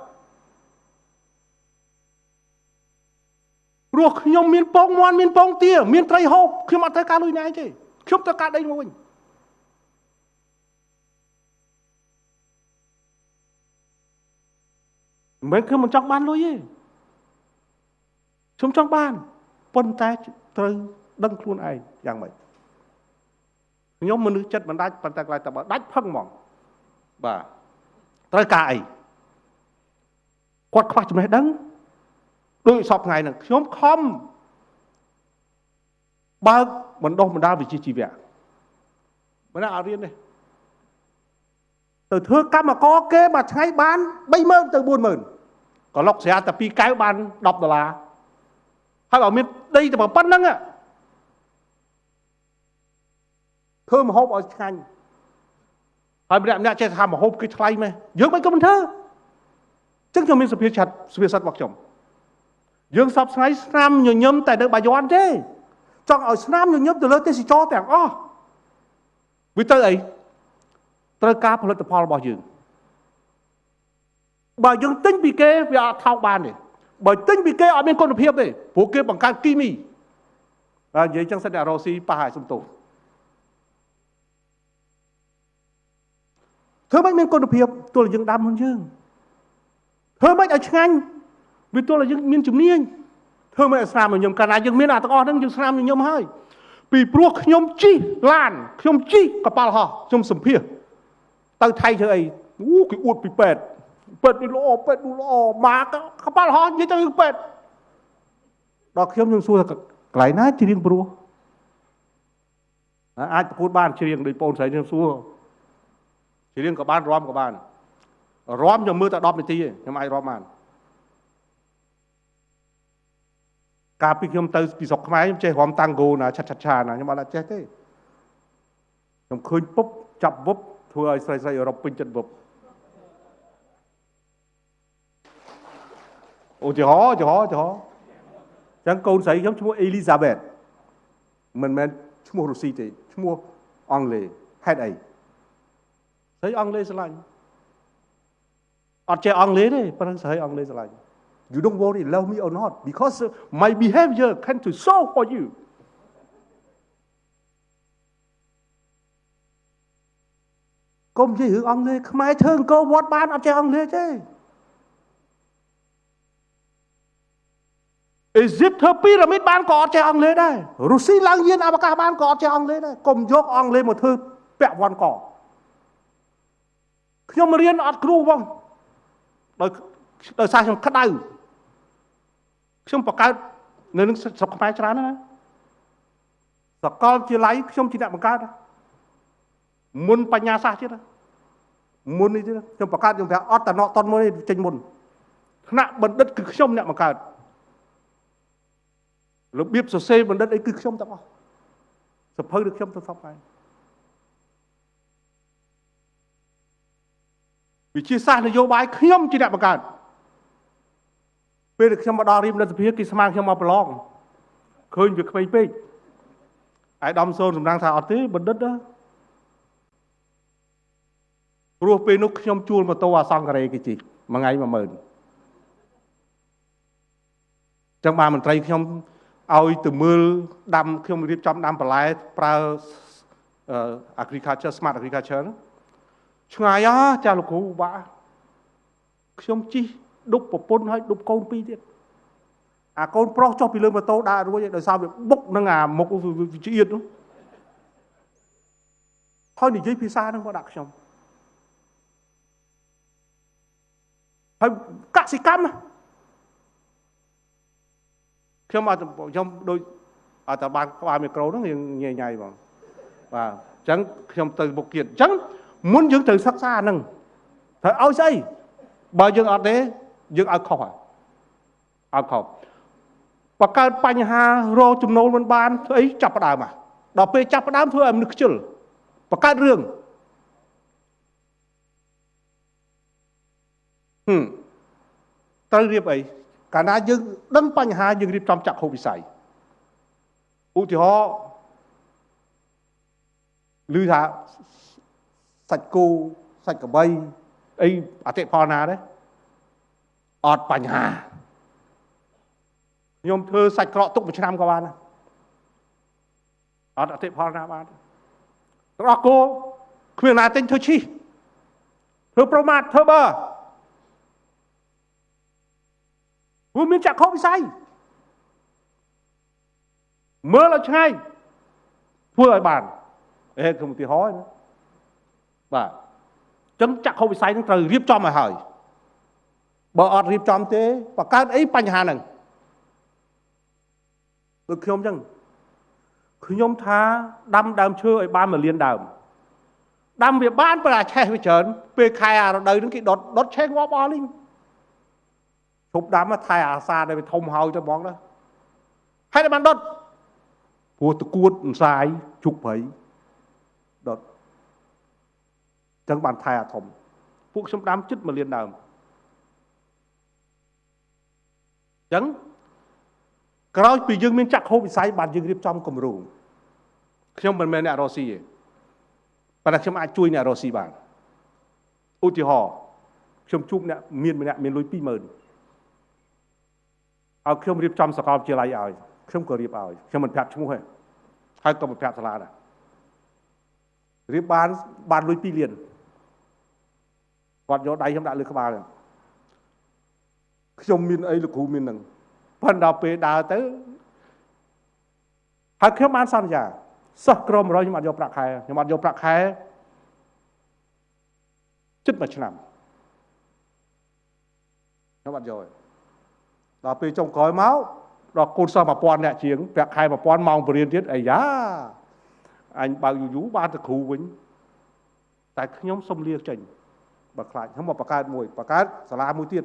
ព្រោះខ្ញុំមានពងមាន់មានពងទាមានត្រីហូបខ្ញុំអត់ត្រូវការលុយណែទេខ្ញុំត្រូវការដីមកវិញមិនខ្ញុំមិនចង់បានលុយទេខ្ញុំចង់បានប៉ុន្តែត្រូវដឹងខ្លួនឯងយ៉ាងម៉េចខ្ញុំមនុស្សចិត្តមិនដាច់ប៉ុន្តែខ្លាចតែបើដាច់ផឹងហ្មង បាទត្រូវការអីគាត់ខ្វះចំណេះដឹងដូចសពថ្ងៃហ្នឹងខ្ញុំខំបើកបណ្ដុះបណ្ដាលវិជ្ជាជីវៈមិនណាអត់រៀនទេទៅធ្វើកម្មករគេមួយថ្ងៃបាន30000ទៅ40000ក៏លុកស្រាតែ2កែវបាន10ដុល្លារហើយបើមានដីតែប៉ុណ្្នឹងធ្វើមហូបឲ្យឆ្ងាញ់ ហើយម្នាក់ម្នាក់ចេះថាមហូបគឺថ្លៃមែនយើងមិនក៏មិនធ្វើចឹងខ្ញុំមានសុភាសិតសុភាសិតរបស់ខ្ញុំយើងសពថ្ងៃស្នាមញញឹមតែនៅបាយ័នទេចង់ឲ្យស្នាមញញឹមទៅលើទេសចរទាំងអស់វាទៅអីត្រូវការផលិតផលរបស់យើងបើយើងទិញពីគេវាអត់ថោកបានទេបើទិញពីគេអត់មានគុណភាពទេព្រោះគេបង្កើតគីមីហើយនិយាយចឹងសិនតែរ៉ូស៊ីប៉ះឲ្យសំទោស ធ្វើមិនមានគុណភាពទល់យើងដាំខ្លួនយើងធ្វើមិនឲ្យឆ្ងាញ់វាទល់ឲ្យយើងមានជំនាញធ្វើមិនឲ្យស្នាមញញឹមកាលណាយើងមានអាទាំងអស់ហ្នឹងយើងស្នាមញញឹមហើយពីព្រោះខ្ញុំជិះឡានខ្ញុំជិះកប៉ាល់ហោះខ្ញុំសម្ភាសទៅថៃធ្វើអីអូគេអួតពីពេទ្យពេទ្យនេះល្អពេទ្យនោះល្អមកកប៉ាល់ហោះនិយាយទៅពេទ្យដល់ខ្ញុំខ្ញុំសួរថាកន្លែងណាច្រៀងព្រោះអាចប្រកួតបានច្រៀងដោយបងស្រីខ្ញុំសួរ ច្រៀងក៏បានរាំក៏បានរាំខ្ញុំមើលតែ10នាទីទេខ្ញុំអាចរាំបានកាលពីខ្ញុំទៅពីស្រុកខ្មែរខ្ញុំចេះរាំតាំងហ្គោណាឆាត់ឆាត់ឆាណាខ្ញុំអត់ចេះទេខ្ញុំឃើញពុបចាប់វឹបធ្វើឲ្យស្រីស្រីអឺរ៉ុបពេញចិត្តវឹបឧទាហរណ៍ឧទាហរណ៍ឧទាហរណ៍ចឹងកូនស្រីខ្ញុំឈ្មោះអេលីសាបេតមិនមែនឈ្មោះរុស្ស៊ីទេឈ្មោះអង់គ្លេសហេតុអី ស្រីអង់គ្លេសស្រឡាញ់អត់ចេះអង់គ្លេទេប៉ុន្តែស្រីអង់គ្លេសស្រឡាញ់ You don't worry love me or not because my behavior can to solve for you កុំនិយាយរឿងអង់គ្លេសខ្មែរធ្វើអង្គវត្តបានអត់ចេះអង់គ្លេសទេអេស៊ីបធ្វើពីរ៉ាមីតបានក៏អត់ចេះអង់គ្លេសដែររុស្ស៊ីឡើងយានអវកាសបានក៏អត់ចេះអង់គ្លេសដែរកុំយកអង់គ្លេសមកធ្វើពាក់វ៉ាន់ក ខ្ញុំរៀនអត់គ្រូបងដោយដោយសារខ្ញុំក្តៅខ្ញុំបង្កើតនៅនឹងស្រុកខ្មែរច្រើនណាសកលជាឡៃខ្ញុំជាអ្នកបង្កើតមុនបញ្ញាសាស្ត្រទៀតមុននេះទៀតខ្ញុំបង្កើតខ្ញុំប្រាប់អត់តណតនមួយចេញមុនថ្នាក់បណ្ឌិតគឺខ្ញុំអ្នកបង្កើតរបៀបសរសេរបណ្ឌិតអីគឺខ្ញុំទាំងអស់សភៅគឺខ្ញុំទៅសពហើយ វិជាសាស្ត្រនយោបាយខ្ញុំជាអ្នកបង្កើតពេលខ្ញុំមកដល់រៀបរដ្ឋសភាគេស្មានខ្ញុំមកប្រឡងឃើញវាក្មេងពេកអាយដំសូនសម្ដងថាអត់ទេបណ្ឌិតព្រោះពេលនោះខ្ញុំជួលម៉ូតូអាសង្ការេគេជិះមួយថ្ងៃ10000ចឹងបានមន្ត្រីខ្ញុំឲ្យទៅមើលដាំខ្ញុំរៀបចំដាំបន្លែប្រើ agriculture smart agriculture ឆ្ងាយអាចាលោកគ្រូបាក់ខ្ញុំជិះដប់ប្រពន្ធហើយដប់កូនពីរទៀតអាកូនប្រុសចុះពីលើម៉ូតូដើររួចដោយសារវាបុកនឹងអាមុខវាជ្រៀតនោះហើយនិយាយភាសានឹងមកដាក់ខ្ញុំហើយកសិកម្មខ្ញុំអត់ខ្ញុំដូចអត់តែបានក្បាលមីក្រូហ្នឹងយើងញ៉ៃញ៉ៃបងបាទអញ្ចឹងខ្ញុំទៅមុខទៀតអញ្ចឹង មុនយើងត្រូវសិក្សាហ្នឹងត្រូវឲ្យស្អីបើយើងអត់ទេយើងឲ្យខុសហើយឲ្យខុសបកកើតបញ្ហារកចំណូលមិនបានធ្វើអីចាប់ផ្ដើមមកដល់ពេលចាប់ផ្ដើមធ្វើឲ្យមនុស្សខ្ជិលបកកើតរឿងហឹមត្រូវរៀបអីកាលណាយើងដឹងបញ្ហាយើងរៀបចំចាក់ហូបវិស័យឧទាហរណ៍ឮថា សាច់គោសាច់ក្របីអីអតិផលណាដែរអត់បញ្ហាខ្ញុំធ្វើសាច់ក្រកទុកមួយឆ្នាំក៏បានដែរអត់អតិផលណាបានរកគោគ្មានណាទិញធ្វើឈីធ្វើប្រមាថធ្វើបើព្រោះមានចក្ខុវិស័យមើលឲ្យឆ្ងាយធ្វើឲ្យបានអេខ្ញុំឧទាហរណ៍ណា បាទចឹងចក្ខុវិស័យនឹងត្រូវរៀបចំឲ្យហើយបើអត់រៀបចំទេបង្កើតអីបញ្ហាហ្នឹងដូចខ្ញុំអញ្ចឹងខ្ញុំថាដាំដើមឈើឲ្យបានមួយលានដើមដាំវាបានបើអាឆេះវាច្រើនពេលខែអារដូវហ្នឹងគេដុតដុតឆេះងាប់អស់លីងឈប់ដាំថែអាសាដែលវាធំហើយទៅហ្មងណាហើយតែបានដុតព្រោះតគួតអន្សាយជុកព្រៃដុត ចឹងបានថែអាធំពួកខ្ញុំដាំចិត្តមួយលានដើមចឹងក្រោយពីយើងមានចាក់ហូបវិស័យបានយើងរៀបចំគម្រោងខ្ញុំមិនមែនអ្នករស់ស៊ីទេប៉ុន្តែខ្ញុំអាចជួយអ្នករស់ស៊ីបានឧទាហរណ៍ខ្ញុំជួបអ្នកមានម្នាក់មានលុយ20000ឲ្យខ្ញុំរៀបចំសកលវិទ្យាល័យឲ្យខ្ញុំក៏រៀបឲ្យខ្ញុំមិនប្រាប់ឈ្មោះទេហើយក៏មិនប្រាប់សាលាដែររៀបបានបានលុយ2លាន គាត់យកដៃខ្ញុំដាក់លើក្បាលខ្ញុំមានអីលោកគ្រូមាននឹងប៉ុន្តែដល់ពេលដើរទៅហើយខ្ញុំបានសន្យាសិស្សក្រម100ខ្ញុំអត់យកប្រាក់ខែខ្ញុំអត់យកប្រាក់ខែជិតមួយឆ្នាំខ្ញុំអត់យកទេដល់ពេលចុងក្រោយមកដល់កូនសិស្ស1000អ្នកជាងប្រាក់ខែ1000ម៉ោងបរៀនទៀតអាយ៉ាអញបើកយូរយូរបានទៅគ្រូវិញតែខ្ញុំសុំលាចេញ បើខ្លាចខ្ញុំមកបង្កើតមួយបង្កើតសាលាមួយទៀត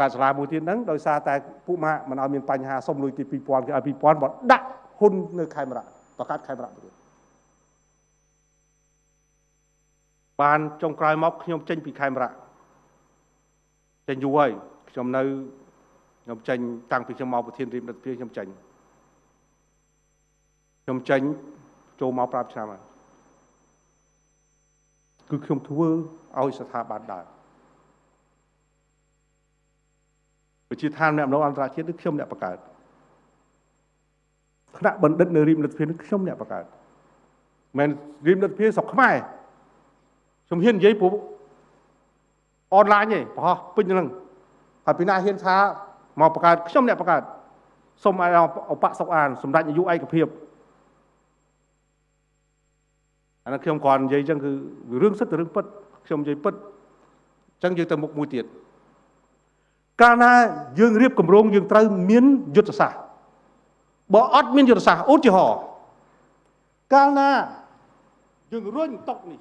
កើតសាលាមួយទៀតហ្នឹងដោយសារតែពួកម៉ាក់មិនឲ្យមានបញ្ហាសុំលុយទី2000គេឲ្យ2000បើដាក់ហ៊ុននៅខេមរៈបង្កើតខេមរៈទៀតបានចុងក្រោយមកខ្ញុំចេញពីខេមរៈចេញយូរហើយខ្ញុំនៅខ្ញុំចេញតាំងពីខ្ញុំមកប្រធានរៀបរដ្ឋាភិបាលខ្ញុំចេញខ្ញុំចេញចូលមក5ឆ្នាំហើយ គឺខ្ញុំធ្វើឲ្យស្ថាប័នដើរវិជាឋានអ្នកម្ដងអន្តរជាតិគឺខ្ញុំអ្នកបង្កើតថ្នាក់បណ្ឌិតនៅរៀបលទ្ធភាពនេះខ្ញុំអ្នកបង្កើតមិនរៀបលទ្ធភាពស្រុកខ្មែរខ្ញុំហ៊ាននិយាយព្រោះអនឡាញទេប្រហោះពេញហ្នឹងហើយពីណាហ៊ានថាមកបង្កើតខ្ញុំអ្នកបង្កើតសូមឲ្យអបសុកអានសម្ដេចនាយកឯកភាព អានោះខ្ញុំគ្រាន់និយាយអញ្ចឹងគឺរឿងសិតរឿងពិតខ្ញុំនិយាយពិតអញ្ចឹងយើងទៅមុខមួយទៀតកាលណាយើងរៀបគម្រោងយើងត្រូវមានយុទ្ធសាស្ត្របើអត់មានយុទ្ធសាស្ត្រឧទាហរណ៍កាលណាយើងរុញតុកនេះ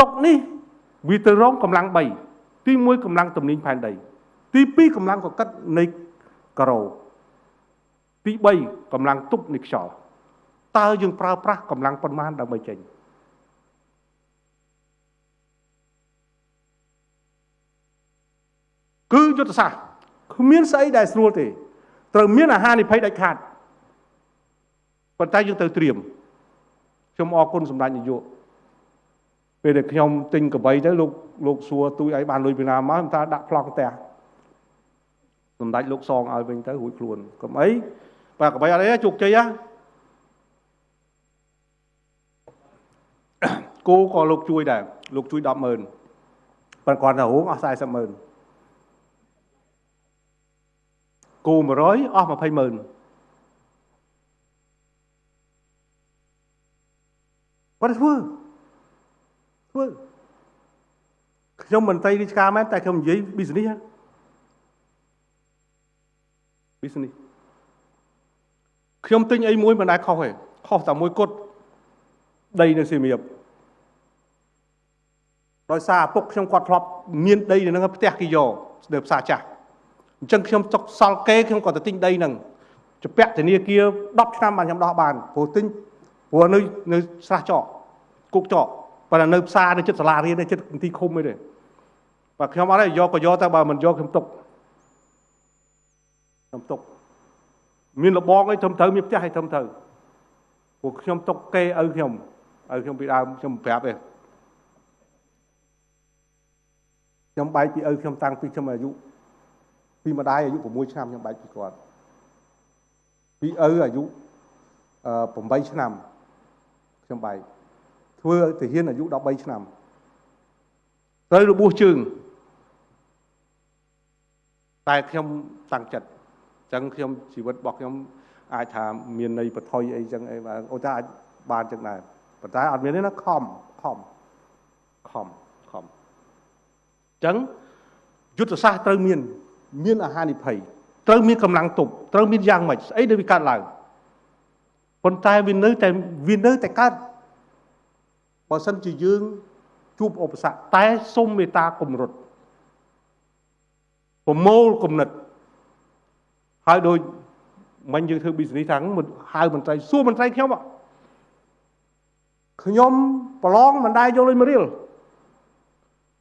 តុកនេះវាទៅរងកម្លាំង3ទី1កម្លាំងទំនាញផែនដី ទី2កម្លាំងកកិតនៃការ៉ូទី3កម្លាំងទប់នៃខ្យល់ តើយើងប្រើប្រាស់កម្លាំងប៉ុន្មានដើម្បីចេញគឺយុទ្ធសាស្ត្រគ្មានស្អីដែលស្រួលទេ ត្រូវមានអាហារនិភ័យដាច់ខាតប៉ុន្តែយើងត្រូវត្រៀមខ្ញុំអរគុណសម្ដេចនាយកពេលដែលខ្ញុំទិញកបីទៅលោកលោកសួរទូចឲ្យបានលុយពីណាមកខ្ញុំថាដាក់ប្លង់ផ្ទះសម្ដេចលោកសងឲ្យវិញទៅរួចខ្លួនកុំអីបើកបីអត់អីជោគជ័យហ៎ គោក៏លោកជួយដែរលោកជួយ100000ប៉ុន្តែគាត់ថារងអស់400,000គោ100អស់200,000គាត់ធ្វើធ្វើខ្ញុំមន្ត្រីរាជការមែនតែខ្ញុំនិយាយ business ហ៎ business ខ្ញុំទិញអីមួយមិនដែលខុសទេខុសតែមួយគត់ដីនៅសៀមរាប ដោយសារឪពុកខ្ញុំគាត់ធ្លាប់មានដីនៅហ្នឹងផ្ទះគេយកស្ទើរផ្សារចាស់អញ្ចឹងខ្ញុំទុកសល់គេខ្ញុំក៏ទៅទិញដីហ្នឹងជាពាក់ធនាគារ10ឆ្នាំបានខ្ញុំដោះបានព្រោះទិញព្រោះនៅនៅស្រះចកគុកចកប៉ុន្តែនៅផ្សារនៅចិត្តសាលារៀននៅចិត្តទីឃុំអីទេបាទខ្ញុំអត់ទេយកក៏យកតែបើមិនយកខ្ញុំទុកខ្ញុំទុកមានលបងអីត្រឹមត្រូវមានផ្ទះអីត្រឹមត្រូវព្រោះខ្ញុំទុកគេឪខ្ញុំឪខ្ញុំពីដើមខ្ញុំប្រាប់ទេ ខ្ញុំបែកពីឪខ្ញុំតាំងពីខ្ញុំអាយុពីម្ដាយអាយុ6ឆ្នាំខ្ញុំបែកពីគាត់ពីឪអាយុ8ឆ្នាំខ្ញុំបែកធ្វើទាហានអាយុ13ឆ្នាំត្រូវរបួសជើងតែខ្ញុំតាំងចិត្តអញ្ចឹងខ្ញុំជីវិតរបស់ខ្ញុំអាចថាមានន័យបថុយអីចឹងអីបាទអូតាអាចបានចឹងដែរប៉ុន្តែអត់មានទេណាខំខំខំខំ ចឹងយុទ្ធសាស្ត្រត្រូវមាន មានអាហារនិភ័យត្រូវមានកម្លាំងទប់ត្រូវមានយ៉ាងម៉េចស្អីដែលវាកើតឡើងប៉ុន្តែវានៅតែវានៅតែកើតបើសិនជាយើងជួបឧបសគ្គតែសុំមេត្តាគំរត់ប្រមូលគំនិតហើយដូចមិញយើងធ្វើ business ខាងហៅមន្ត្រីសួរមន្ត្រីខ្ញុំខ្ញុំប្រឡងមិនដែរយកលុយមួយរៀល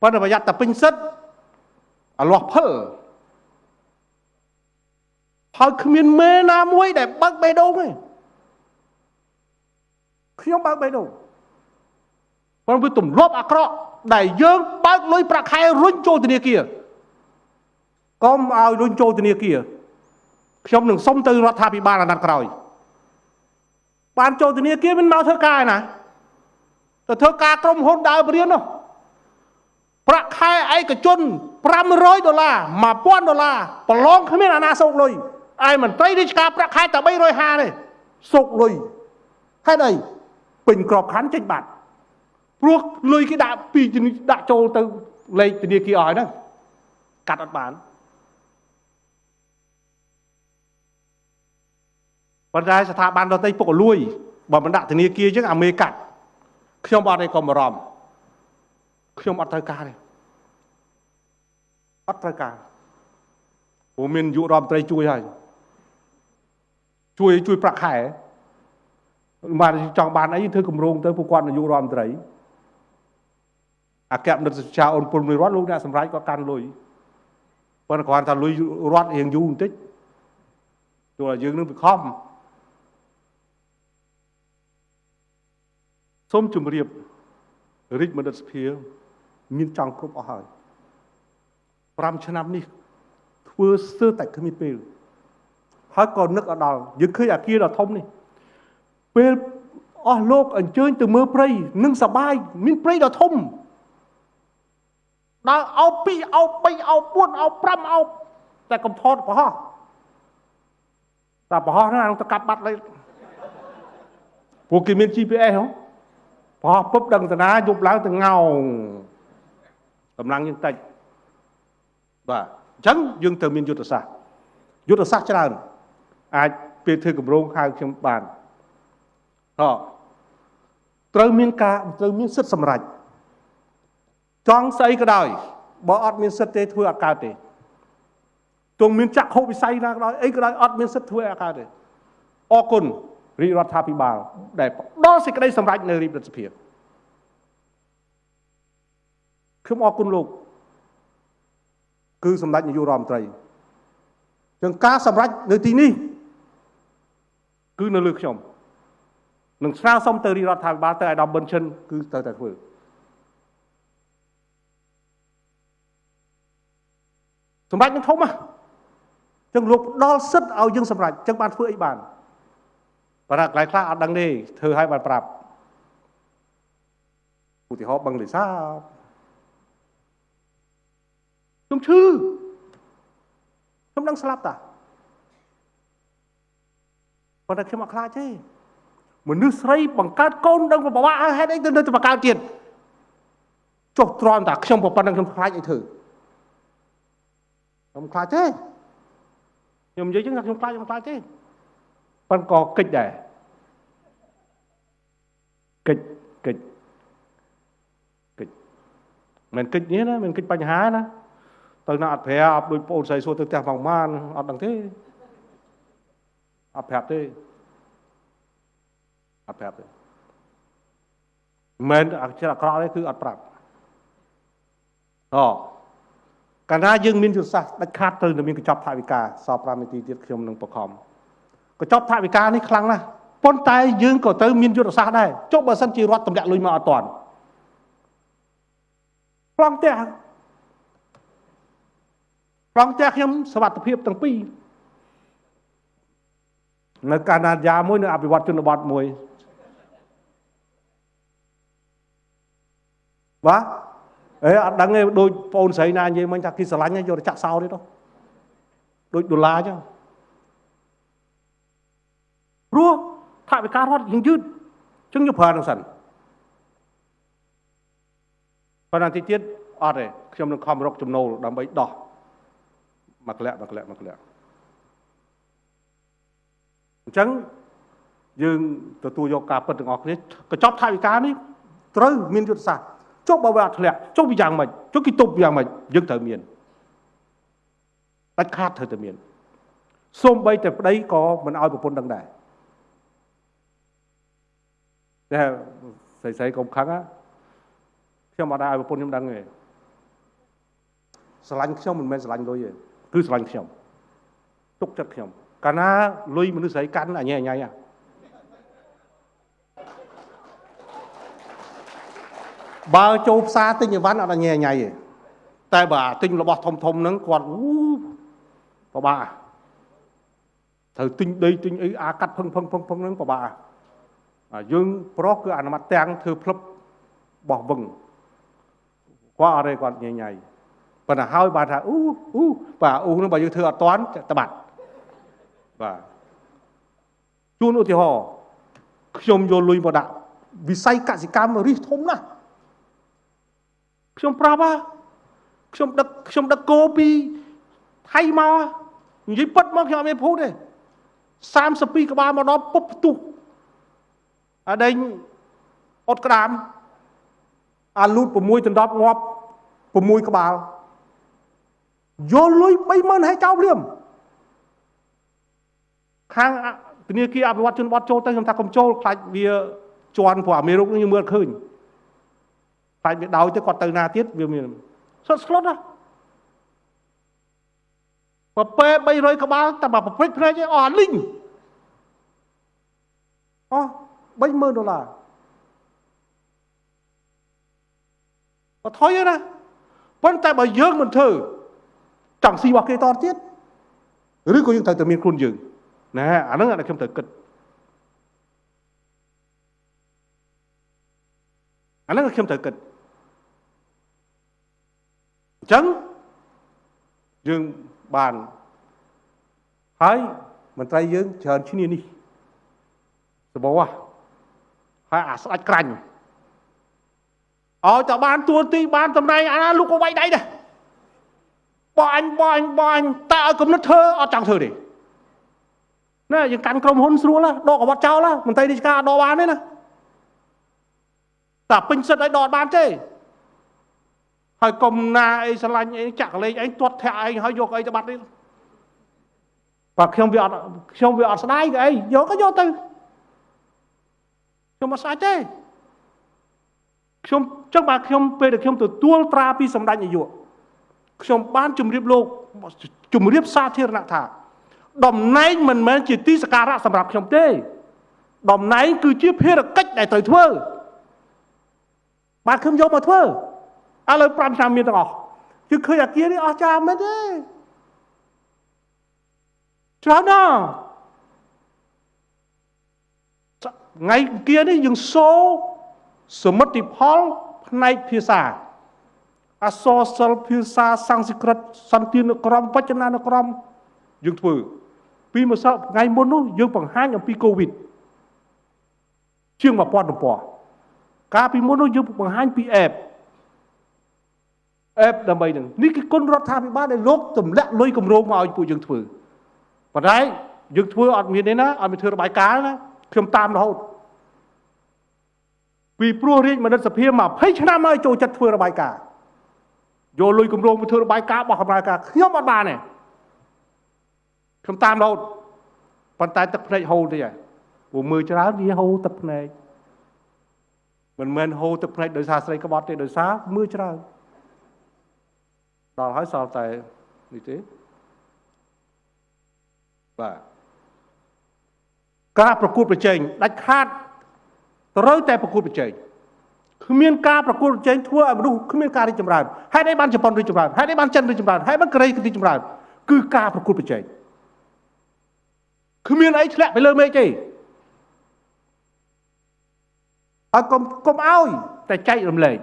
ប៉ុន្តែប្រយ័ត្នតែពេញសិតអាលាស់ផលហើយគ្មានមេណាមួយដែលបើកបេះដូងទេខ្ញុំបើកបេះដូងព្រោះវាទម្លាប់អាក្រក់ដែលយើងបើកលុយប្រាក់ខែរុញចូលធនាគារកុំឲ្យរុញចូលធនាគារខ្ញុំនឹងសុំទៅរដ្ឋាភិបាលអាណត្តិក្រោយបានចូលធនាគារមិនមកធ្វើការណាទៅធ្វើការក្រុមហ៊ុនដើរបរៀននោះ ប្រាក់ខែឯកជន500ដុល្លារ1000ដុល្លារប្រឡងគ្មានអាណាសោកលុយឯមន្ត្រីរាជការប្រាក់ខែតែ350ទេសោកលុយហេតុអីពេញក្របខ័ណ្ឌចេញបាត់ព្រោះលុយគេដាក់ពីដាក់ចូលទៅលេខធនាគារឲ្យហ្នឹងកាត់អត់បានប៉ុន្តែស្ថាប័នដទៃពុកលួយបើមិនដាក់ធនាគារអញ្ចឹងអាមេកាត់ខ្ញុំអត់ឯកុំបារម្ភ ខ្ញុំអត់ត្រូវការទេអត់ត្រូវការព្រោះមានយុរដ្ឋមន្ត្រីជួយហើយជួយជួយប្រាក់ខែបានចង់បានអីធ្វើគម្រោងទៅពួកគាត់នាយករដ្ឋមន្ត្រីអគ្គមនិតសុខាអូនពលមួយរដ្ឋលោកអ្នកសម្រាប់គាត់កាន់លុយប៉ុន្តែគ្រាន់តែលុយរដ្ឋរៀងយូរបន្តិចទោះឲ្យយើងនឹងវាខំសូមជម្រាបរាជបណ្ឌិតសភា មានចង់គ្រប់អស់ហើយ5ឆ្នាំនេះធ្វើស្ទើរតែគ្មានពេលហើយក៏នឹកអដល់យើងឃើញអាគារដ៏ធំនេះពេលអស់លោកអញ្ជើញទៅមើលព្រៃនឹងសបាយមានព្រៃដ៏ធំដើរអោប2អោប3អោប4អោប5អោបតែកំថតប្រហោះតែប្រហោះហ្នឹងទៅកាប់បាត់លេពួកគេមាន GPS ហ៎ប្រហោះពុបដឹងតាណាយប់ឡើងទៅងោង កម្លាំងយើងតិចបាទអញ្ចឹងយើងត្រូវមានយុទ្ធសាស្ត្រយុទ្ធសាស្ត្រច្រើន អាចពេលធ្វើកម្រងហៅខ្ញុំបានអត្រូវមានការត្រូវមានសិទ្ធិសម្រេចចង់ស្អីក៏ដោយបើអត់មានសិទ្ធិទេធ្វើអត់កើតទេទោះមានចក្ខុវិស័យណាក៏ដោយអីក៏ដោយអត់មានសិទ្ធិធ្វើអត់កើតទេអរគុណរាជរដ្ឋាភិបាលដែលផ្ដល់សេចក្តីសម្រេចនៅរាជរដ្ឋសភា ខ្ញុំអរគុណលោក គឺសម្ដេចនាយករដ្ឋមន្ត្រីចឹងការសម្រេចនៅទីនេះ គឺនៅលើខ្ញុំនឹងស្នើសុំទៅរាជរដ្ឋាភិបាលទៅអាដាមប៊ុនឈិនគឺត្រូវតែធ្វើសម្រាប់នឹងធំណាចឹងលោកផ្ដល់សិទ្ធឲ្យយើងសម្រេចចឹងបានធ្វើអីបានបារកន្លែងខ្លះអត់ដឹងទេធ្វើឲ្យបានប្រាប់ឧទាហរណ៍បឹងលិសា ខ្ញុំឈឺខ្ញុំដឹងស្លាប់តាប៉ុន្តែខ្ញុំអត់ខ្លាចទេមនុស្សស្រីបង្កើតកូនដឹងប្រវត្តិហេតុអីទៅនៅតែបង្កើតទៀតចុះទ្រាំតាខ្ញុំប្រប៉ុណ្្នឹងខ្ញុំខ្លាចអីធ្វើខ្ញុំខ្លាចទេខ្ញុំនិយាយចឹងថាខ្ញុំខ្លាចខ្ញុំខ្លាចទេប៉ុន្តែក៏កិច្ចដែរកិច្ចកិច្ចកិច្ចមិនកិច្ចនេះណាមិនកិច្ចបញ្ហាណា ទៅណាអត់ប្រាប់ដូចបងស្រីសួរទៅផ្ទះផងម៉ានអត់ដឹងទេអត់ប្រាប់ទេអត់ប្រាប់ទេមិនអច្ចារ្យអាក្រក់ទេគឺអត់ប្រាប់អូកាលណាយើងមានយុទ្ធសាស្ត្រដាច់ខាតទៅនឹងមានកញ្ចប់ថវិកាសល់5នាទីទៀតខ្ញុំនឹងបខំកញ្ចប់ថវិកានេះខ្លាំងណាស់ប៉ុន្តែយើងក៏ត្រូវមានយុទ្ធសាស្ត្រដែរចុះបើសិនជារដ្ឋទម្លាក់លុយមកអត់តាន់ប្លង់ផ្ទះ ប្លង់ផ្ទះខ្ញុំសវត្ថភាពទាំងពីរនៅកាណាដាមួយនៅអភិវឌ្ឍជនបទមួយបាទអេអត់ដឹងទេដូចបងស្រីណានិយាយមិញថាគេស្រឡាញ់យកទៅចាក់សោទៀតដូចដុល្លារអញ្ចឹងព្រោះថវិការរដ្ឋយើងយឺតអញ្ចឹងយកប្រើនឹងសិនប៉ុន្តែទីទៀតអត់ទេខ្ញុំនឹងខំរកចំណូលដើម្បីដោះ មួយក្លាក់មួយក្លាក់មួយក្លាក់អញ្ចឹងយើងទទួលយកការពិតទាំងអស់គ្នាកញ្ចប់ថវិកានេះត្រូវមានយុទ្ធសាស្ត្រចុះបើវាអត់ធ្លាក់ចុះវាយ៉ាងម៉េចចុះគេទប់យ៉ាងម៉េចយើងត្រូវមានដាច់ខាតត្រូវតែមានសូម្បីតែប្តីក៏មិនឲ្យប្រពន្ធដឹងដែរតែស្រីស្រីកុំខឹងណាខ្ញុំអត់ឲ្យប្រពន្ធខ្ញុំដឹងទេស្រឡាញ់ខ្ញុំមិនមែនស្រឡាញ់លុយទេ គឺស្រឡាញ់ខ្ញុំទុកចិត្តខ្ញុំកាលណាលុយមនុស្សស្រីកាន់អញអញអញបើចូលផ្សារទិញអីវ៉ាន់អត់អញអញទេតែបើទិញរបស់ធំធំហ្នឹងគាត់អូពិបាកត្រូវទិញដីទិញអីអាកាត់ផឹងផឹងផឹងផឹងហ្នឹងពិបាកយើងប្រុសគឺអនុម័តទាំងធ្វើផ្លឹបបោះវឹងគាត់អត់ទេគាត់ញញៃ ប៉ុន្តែហើយបានថាអ៊ូអ៊ូបាទអ៊ូនឹងបើយើងធ្វើអត់តាន់តបាត់បាទជួនឧទាហរណ៍ខ្ញុំយកលុយមកដាក់វិស័យកសិកម្មរិះធំណាស់ខ្ញុំប្រាប់ហ่าខ្ញុំដឹកខ្ញុំដឹកគោពីថៃមកនិយាយពិតមកខ្ញុំអត់មានភូតទេ32ក្បាលមកដល់ពុបផ្ទុះអាដេញអត់ក្តាមអាលូត6ដណ្ដប់ងាប់6ក្បាល យកលុយ30000ហើយចោលព្រាមខាងធនាគារអភិវឌ្ឍជនបទចូលទៅខ្ញុំថាកុំចូលខ្លាចវាជន់ព្រោះអាមេរុកនេះមើលឃើញខ្លាចវាដោយទៅគាត់ទៅណាទៀតវាមានសុទ្ធស្លុតណាបើពេ300ក្បាលតែបើប្រព្រឹត្តភ្នែកអស់អាលីងអស់30000ដុល្លារបើថយណាប៉ុន្តែបើយើងមិនធ្វើ ចង់ស៊ីរបស់គេតទៀតឬក៏យើងត្រូវតែមានខ្លួនយើងណាអាហ្នឹងអាខ្ញុំត្រូវគិតអាហ្នឹងខ្ញុំត្រូវគិតអញ្ចឹងយើងបានហើយមន្ត្រីយើងច្រើនឈ្នានេះសបោះហើយអាស្ដាច់ក្រាញ់ឲ្យតែបានទួទីបានតំណែងអាណាលោកក៏វាយដៃដែរ បាញ់បាញ់បាញ់តែឲ្យគំនិតធ្វើអត់ចង់ធ្វើទេណាយើងកាន់ក្រុមហ៊ុនស្រួលដកអាវត្តចោលមន្ត្រីរាជការដកបានទេណាតែពេញសិទ្ធឲ្យដកបានទេហើយកុំណាអីឆ្លាញ់អីចាក់លេងឯងទាត់ធាក់ឯងហើយយកអីទៅបាត់នេះបើខ្ញុំវាអត់ខ្ញុំវាអត់ស្ដាយក៏អីយកក៏យកទៅខ្ញុំអត់ស្ដាយទេខ្ញុំចឹងបើខ្ញុំពេលដែលខ្ញុំទទួលត្រាពីសម្ដេចនាយក ខ្ញុំបានជម្រាបលោកជម្រាបសាធារណៈថាតំណែងមិនមែនជាទីសក្ការៈសម្រាប់ខ្ញុំទេតំណែងគឺជាភារកិច្ចដែលត្រូវធ្វើបាទខ្ញុំយកមកធ្វើឥឡូវ5ឆ្នាំមានទាំងអស់គឺឃើញអាគារនេះអស់ចាមែនទេច្រើនណាស់ថ្ងៃគានេះយើងសូសមិទ្ធផលផ្នែកភាសា អសរសិល្ប៍ភាសាសំស្ក្រឹតសន្តានក្រមវចនានុក្រមយើងធ្វើ ពីម្សិលថ្ងៃមុននោះយើងបង្ហាញអំពីកូវីដជាង1000ទំព័រកាលពីមុននោះយើងបង្ហាញពីអេបអេបដើម្បីនឹងនេះគឺគុណរដ្ឋាភិបាលដែលលោកទម្លាក់លុយគម្រោងមកឲ្យពួកយើងធ្វើប៉ុន្តែយើងធ្វើអត់មានទេណាអត់មានធ្វើរបាយការណ៍ណាខ្ញុំតាមរហូតពីព្រោះរាជមនិតសភា20ឆ្នាំហើយចូលចិត្តធ្វើរបាយការណ៍ យកលុយគម្រោងមកធ្វើរបាយការណ៍បោះកម្លាំងការខ្ញុំអត់បានទេខ្ញុំតាមរហូតប៉ុន្តែទឹកភ្នែកហូរទេព្រោះមើលច្រើនវាហូរទឹកភ្នែកមិនមែនហូរទឹកភ្នែកដោយសារស្រីក្បត់ទេដោយសារមើលច្រើនដល់ហើយសល់តែនេះទេបាទការប្រកួតប្រជែងដាច់ខាតត្រូវតែប្រកួតប្រជែង គ្មានការប្រកួតប្រជែងធ្វើឲ្យមនុស្សគ្មានការរីកចម្រើនហេតុអីបានជប៉ុនរីកចម្រើនហេតុអីបានចិនរីកចម្រើនហេតុបានកូរ៉េរីកចម្រើនគឺការប្រកួតប្រជែងគ្មានអីធ្លាក់ទៅលើមេឃទេហើយកុំកុំឲ្យតែចែករំលែក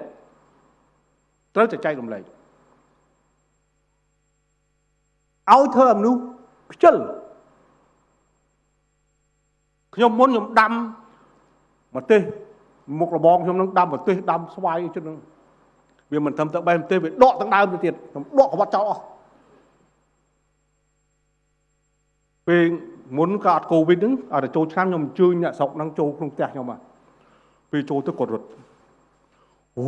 ត្រូវតែចែករំលែកឲ្យធ្វើឲ្យមនុស្សខ្ជិលខ្ញុំមុនខ្ញុំដាំម្ទេស មុខរបងខ្ញុំនឹងដាំម្ទេសដាំស្វាយអីចឹងហ្នឹងវាមិនត្រឹមតែបែបទេវាដកទាំងដើមទៅទៀតដកក្បត់ចោលអស់ពេលមុនក៏អត់កូវីដហ្នឹងអត់ចូលឆ្នាំខ្ញុំអញ្ជើញអ្នកស្រុកហ្នឹងចូលក្នុងផ្ទះខ្ញុំហ่ะពេលចូលទៅគាត់រត់អូ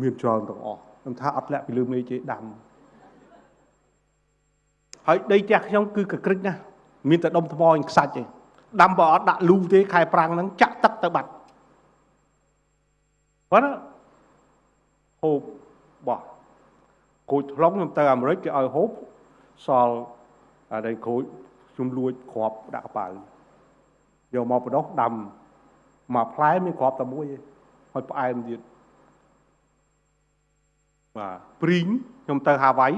មានច្រើនទាំងអស់ខ្ញុំថាអត់លាក់ពីលើមេជេដាំហើយដីផ្ទះខ្ញុំគឺកក្រិចណាស់មានតែដុំថ្មឯងខ្សាច់ទេដាំបើអត់ដាក់លូទេខែប្រាំងហ្នឹងចាក់ទឹកទៅបាត់ ប៉ុន្តែហូបបោះគូចថ្លុងខ្ញុំទៅអាមេរិកគេឲ្យហូបសល់អាដីគូចខ្ញុំលួចគ្រាប់ដាក់កប៉ៅយកមកបដោះដាំមកផ្លែមានគ្រាប់តែមួយឯងហើយផ្អែមទៀតបាទព្រីងខ្ញុំទៅហាវ៉ៃ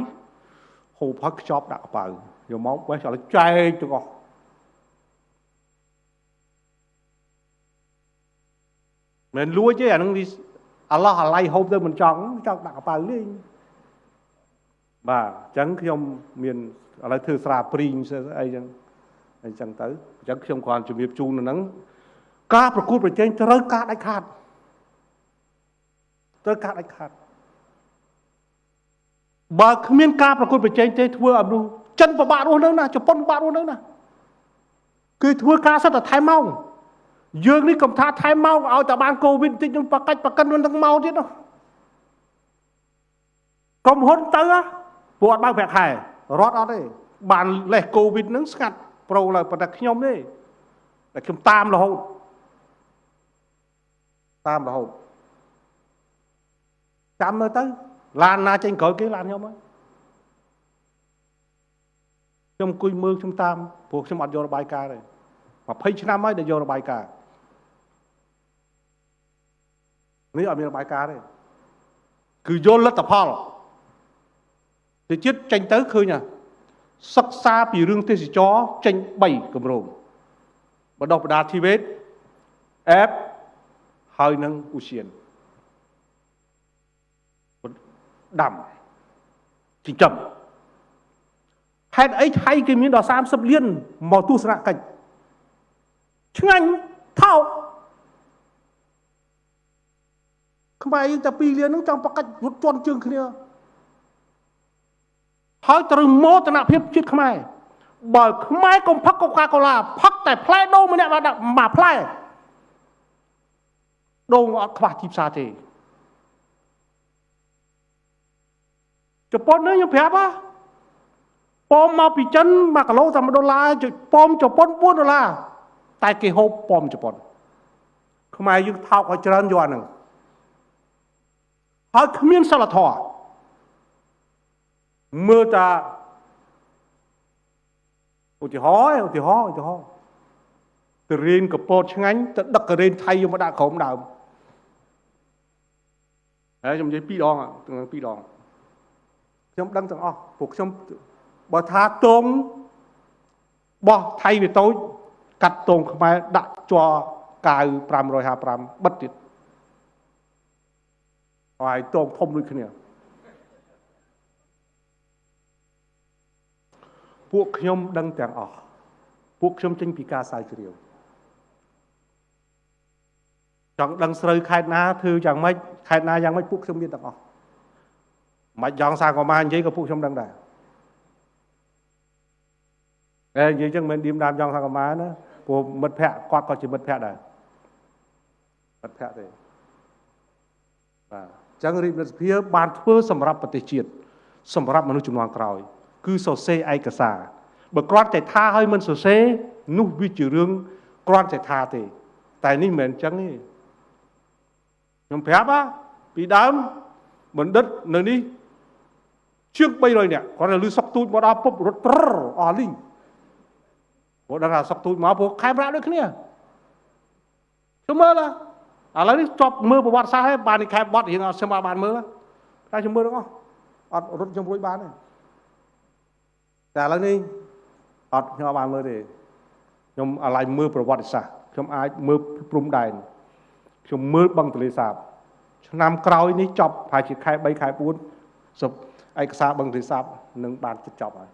ហូបហើយខ្ចប់ដាក់កប៉ៅយកមកបេះឲ្យចែកទាំងអស់ មិនលួចទេអានឹងអាឡោះអាឡៃហូបទៅមិនចង់ចង់ដាក់កប៉ៅលេងបាទអញ្ចឹងខ្ញុំមានឥឡូវធ្វើស្រាព្រីងអីចឹងអញ្ចឹងទៅអញ្ចឹងខ្ញុំគ្រាន់ជំរាបជូននៅហ្នឹងការប្រកួតប្រជែងត្រូវការដាច់ខាតត្រូវការដាច់ខាតបើគ្មានការប្រកួតប្រជែងទេធ្វើឲ្យមនុស្សចិនពិបាករស់នៅណាជប៉ុនពិបាករស់នៅណាគឺធ្វើការសិតតែថែមម៉ោង យើងនេះកុំថាថែមម៉ោងឲ្យតែបានកូវីដបន្តិចនឹងបកាច់បកិននឹងទាំងម៉ោងទៀតនោះក្រុមហ៊ុនទៅពួកអត់បើកប្រាក់ខែរត់អត់ទេបានលេះកូវីដនឹងស្ងាត់ប្រូឡើយប៉ុន្តែខ្ញុំទេតែខ្ញុំតាមរហូតតាមរហូតចាំមើលទៅឡានណាចេញក្រោយគេឡានខ្ញុំហើយខ្ញុំអង្គុយមើលខ្ញុំតាមព្រោះខ្ញុំអត់យករបាយការណ៍ទេ20ឆ្នាំហើយដែលយករបាយការណ៍ នេះអត់មានរបាយការណ៍ទេគឺយល់លទ្ធផលទៅជាតិចេញទៅឃើញហ่ะសិក្សាពីរឿងទេសចរចេញ3គម្រោងបដោះបដាធីវេតអេបហើយនឹងអ៊ូសៀនដាំចិញ្ចឹមហេតុអីថៃគេមានដល់30លានមកទស្សនកិច្ចឆ្ងាញ់ថោក ខ្មែរយើងតែ2លានហ្នឹងចង់ប្រកាច់រត់ជន់ជើងគ្នាហើយត្រូវមោទនភាពជាតិខ្មែរបើខ្មែរកុំផឹកកូកាកូឡាផឹកតែផ្លែដូងម្នាក់មកដាក់មួយផ្លែដូងអត់ខ្វះទីផ្សារទេជប៉ុននេះខ្ញុំប្រាប់ហ៎ប៉មមកពីចិន1គីឡូតែ1ដុល្លារប៉មជប៉ុន4ដុល្លារតែគេហូបប៉មជប៉ុនខ្មែរយើងថោកឲ្យច្រើនយកអាហ្នឹង ហើយគ្មានសិលធម៌មើលតាឧទាហរណ៍ឧទាហរណ៍ឧទាហរណ៍ទៅរៀនកពតឆ្ងាញ់ទៅដឹកករេនថៃយកមកដាក់ក្រុមដើមហើយខ្ញុំនិយាយពីរដងទាំងពីរដងខ្ញុំដឹងទាំងអស់ពួកខ្ញុំបើថាតងបោះថៃវាតូចកាត់តងខ្មែរដាក់ជាប់កាវ555បិទទៀត ហើយតងធំដូចគ្នាពួកខ្ញុំដឹងទាំងអស់ពួកខ្ញុំចេញពីការស្រាវជ្រាវចង់ដឹងស្រូវខេត្តណាធ្វើយ៉ាងម៉េចខេត្តណាយ៉ាងម៉េចពួកខ្ញុំមានទាំងអស់មិនយ៉ងសាកូម៉ានិយាយក៏ពួកខ្ញុំដឹងដែរតែនិយាយចឹងមិនឌៀមដាមយ៉ងសាកូម៉ាណាព្រោះមិត្តភ័ក្តិគាត់ក៏ជាមិត្តភ័ក្តិដែរមិត្តភ័ក្តិទេបាទ ចឹងរាជរដ្ឋសភាបានធ្វើសម្រាប់ប្រទេសជាតិសម្រាប់មនុស្សជំនាន់ក្រោយ គឺសរសេរឯកសារបើគ្រាន់តែថាឲ្យមិនសរសេរនោះវាជារឿងគ្រាន់តែថាទេ តែនេះមិនមែនអញ្ចឹងទេខ្ញុំប្រាប់ពីដើមបណ្ឌិតនៅនេះជាង300នាក់គាត់ទៅលឺសុកទូចមកដល់ពុបរត់ត្រអស់លីងព្រោះដឹងថាសុកទូចមកព្រោះខែប្រាក់ដូចគ្នាខ្ញុំមើល ឥឡូវនេះចប់មើលប្រវត្តិសាស្ត្រហើយបាននេះខែបត់រៀងអត់ខ្ញុំបានមើលតែខ្ញុំមើលទាំងអស់អត់រត់ខ្ញុំរួចបានទេតែឥឡូវនេះអត់ខ្ញុំអត់បានមើលទេខ្ញុំអាឡ័យមើលប្រវត្តិសាស្ត្រខ្ញុំអាចមើលព្រំដែនខ្ញុំមើលបឹងទន្លេសាប ឆ្នាំក្រោយនេះចប់ប្រហែលជាខែ3ខែ4សុបឯកសារបឹងទន្លេសាបនឹងបានជិតចប់ហើយ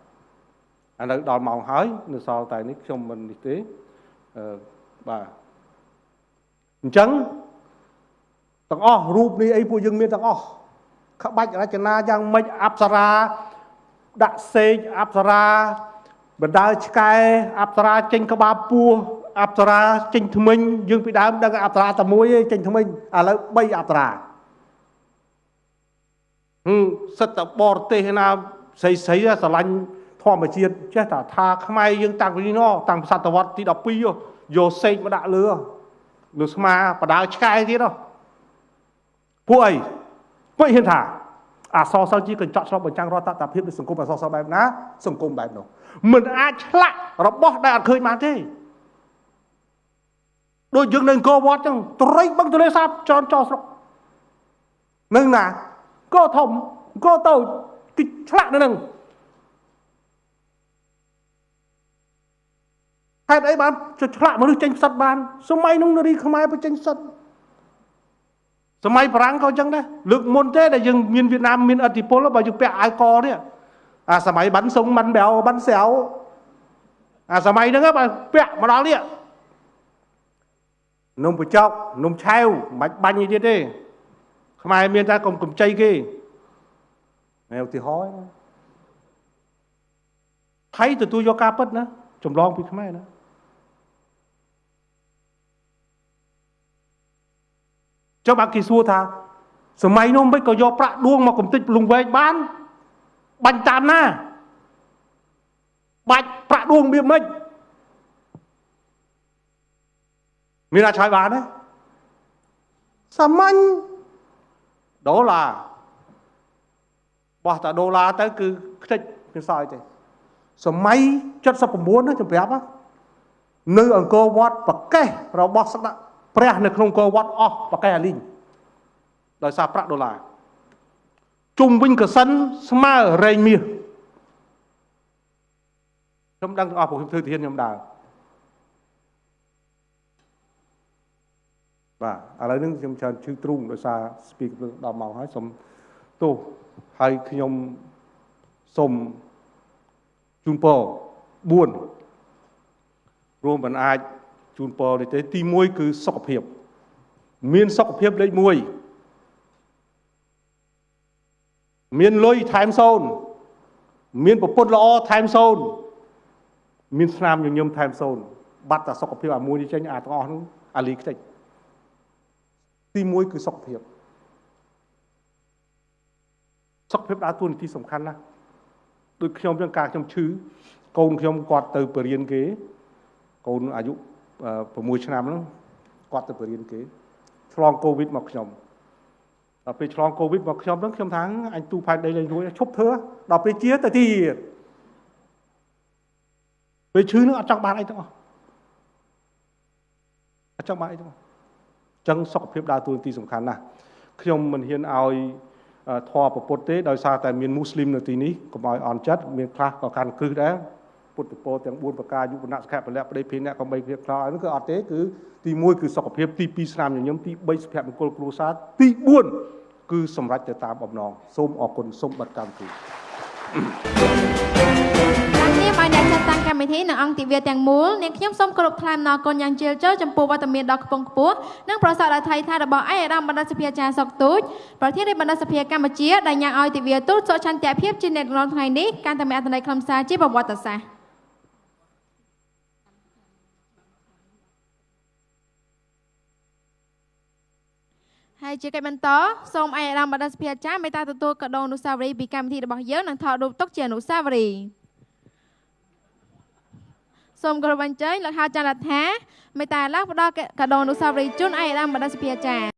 ឥឡូវដល់ម៉ោងហើយនៅសល់តែនេះខ្ញុំមិននេះទេអឺបាទអញ្ចឹង ទាំងអស់រូបនេះអីពួកយើងមានទាំងអស់ក្បាច់រចនាយ៉ាងម៉េចអប្សរាដាក់សេកអប្សរាបណ្ដើឆ្កែអប្សរាចេញក្បាលពោះអប្សរាចេញថ្មិញយើងពីដើមដឹងអប្សរាតែមួយឯងចេញថ្មិញឥឡូវ3អប្សរាហឹមសិតតបរទេសណាស្រីស្រីស្រឡាញ់ធម្មជាតិចេះតែថាខ្មែរយើងតាំងពីនេះតាំងសតវត្សទី12យកសេកមកដាក់លើលើស្មាបដើឆ្កែទៀត ពួកអីពួកហ៊ានថាអសរសិល្ប៍ជាកញ្ចក់ឆ្លុះបញ្ចាំងរដ្ឋតភាពនៃសង្គមអសរសិល្ប៍បែបណាសង្គមបែបនោះមិនអាចឆ្លាក់របស់ដែលអត់ឃើញបានទេដូចយើងនៅអង្គរវត្តចឹងត្រេកបឹងទលេសាបចន់ចោស្រុកនឹងណាក៏ធំក៏តូចគេឆ្លាក់នៅនឹងហេតុអីបានឆ្លាក់មនុស្សចេញផ្សិតបាន សម័យនោះនារីខ្មែរបញ្ចេញផ្សិត សម័យបារាំងក៏អញ្ចឹងដែរលើកមុនទេដែលយើងមានវៀតណាមមានអធិពលបើយើងពាក់អាវកនេះអាសម័យបានសុងបានបែវបានសែវអាសម័យហ្នឹងបើពាក់មកដល់នេះនំបចកនំឆាវមិនបាច់បាញ់អីទៀតទេខ្មែរមានតែកុំកំចៃគេតែឧទាហរណ៍ថៃទទួលយកការពិតណាចម្លងពីខ្មែរណា ចុះបើគេសួរថាសម័យនោះមិនក៏យកប្រាក់ដួងមកកំទេចលងវែងបានបាញ់តាមណាបាច់ប្រាក់ដួងវាមិនមានអាចឆ្លើយបានទេសាមញ្ញដុល្លារបោះតាដុល្លារទៅគឺខ្ទេចមិនសល់ទេសម័យ79ណាជំរាបនៅអង្គរវត្តប្រកេះរបស់ស្ដេច ព្រះនៅក្នុងអង្គរវត្តអស់ប្រកេះអាលីងដោយសារប្រាក់ដុល្លារជុំវិញកសិនស្មើរែងមាសខ្ញុំដឹងទាំងអស់ព្រោះខ្ញុំធ្វើទានខ្ញុំដើរបាទឥឡូវនេះខ្ញុំច្រើនឈឺទ្រូងដោយសារស្ពីកដល់ម៉ោងហើយសូមទោសហើយខ្ញុំសូមជូនពរ4រួមមិនអាច ជូនពរនេះទេទី1គឺសុខភាព មានសុខភាពលេខ1មានលុយថែមសូនមានប្រពន្ធល្អថែមសូនមានស្នាមញញឹមថែមសូនបាត់តែសុខភាពអាមួយនេះចេញអាទាំងអស់នោះអាលីខ្ទេចទី1គឺសុខភាពសុខភាពដើរតួនាទីសំខាន់ណាស់ដូចខ្ញុំចឹងការខ្ញុំឈឺកូនខ្ញុំគាត់ទៅបរៀនគេកូនអាយុ 6ឆ្នាំហ្នឹងគាត់ទៅបរៀនគេឆ្លងកូវីដមកខ្ញុំដល់ពេលឆ្លងកូវីដមកខ្ញុំហ្នឹងខ្ញុំថាអញទូផែនដីលេងរួចឈប់ធ្វើដល់ពេលជាទៅទៀតពេលឈឺហ្នឹងអត់ចង់បានអីទាំងអស់អត់ចង់បានអីទាំងអស់ចឹងសុខភាពដើរតួនាទីសំខាន់ណាស់ខ្ញុំមិនហ៊ានឲ្យធម៌ប្រពុតទេដោយសារតែមានមូស្លីមនៅទីនេះកុំឲ្យអន់ចិត្តមានខ្លះក៏កាន់គ្រឹះដែរ ពុទ្ធពរទាំង4ប្រការយុវណៈសុខៈពលៈប្តីភេអ្នកកំបីគ្រៀបខ្លោហ្នឹងគឺអត់ទេគឺទី1គឺសុខភាពទី2ស្នាមញញឹមទី3សុភមង្គលគ្រួសារទី4គឺសម្រេចទៅតាមបំណងសូមអរគុណសូមបិទកម្មវិធីឲ្យអ្នកចាត់តាំងកម្មវិធីនិងអង្គទិវាទាំងមូលនាងខ្ញុំសូមគោរពថ្លែងអំណរគុណយ៉ាងជ្រាលជ្រៅចំពោះវត្តមានដ៏ខ្ពង់ខ្ពស់និងប្រសើរដល់ថៃថារបស់ឯកឧត្តមបណ្ឌិតសភាចារសុកទូចប្រធានរាជបណ្ឌិតសភាកម្ពុជាដែលញ៉ាំងឲ្យទិវាទូតសុខឆន្ទៈភាពជាអ្នកក្នុងថ្ងៃនេះកាន់តែមានអត្ថន័យខ្លឹមសារជាប្រវត្តិសាស្ត្រ ហើយជាកិច្ចបន្តសូមឯកឧត្តមបណ្ឌិតសភាចារមេត្តាទទួលកដោអនុស្សាវរីយ៍ពីកម្មវិធីរបស់យើងនិងថតរូបទុកជាអនុស្សាវរីយ៍សូមគោរពអញ្ជើញលោកហៅចន្ទរដ្ឋាមេត្តាឡើងផ្ដល់កាដូអនុស្សាវរីយ៍ជូនឯកឧត្តមបណ្ឌិតសភាអាចារ្យ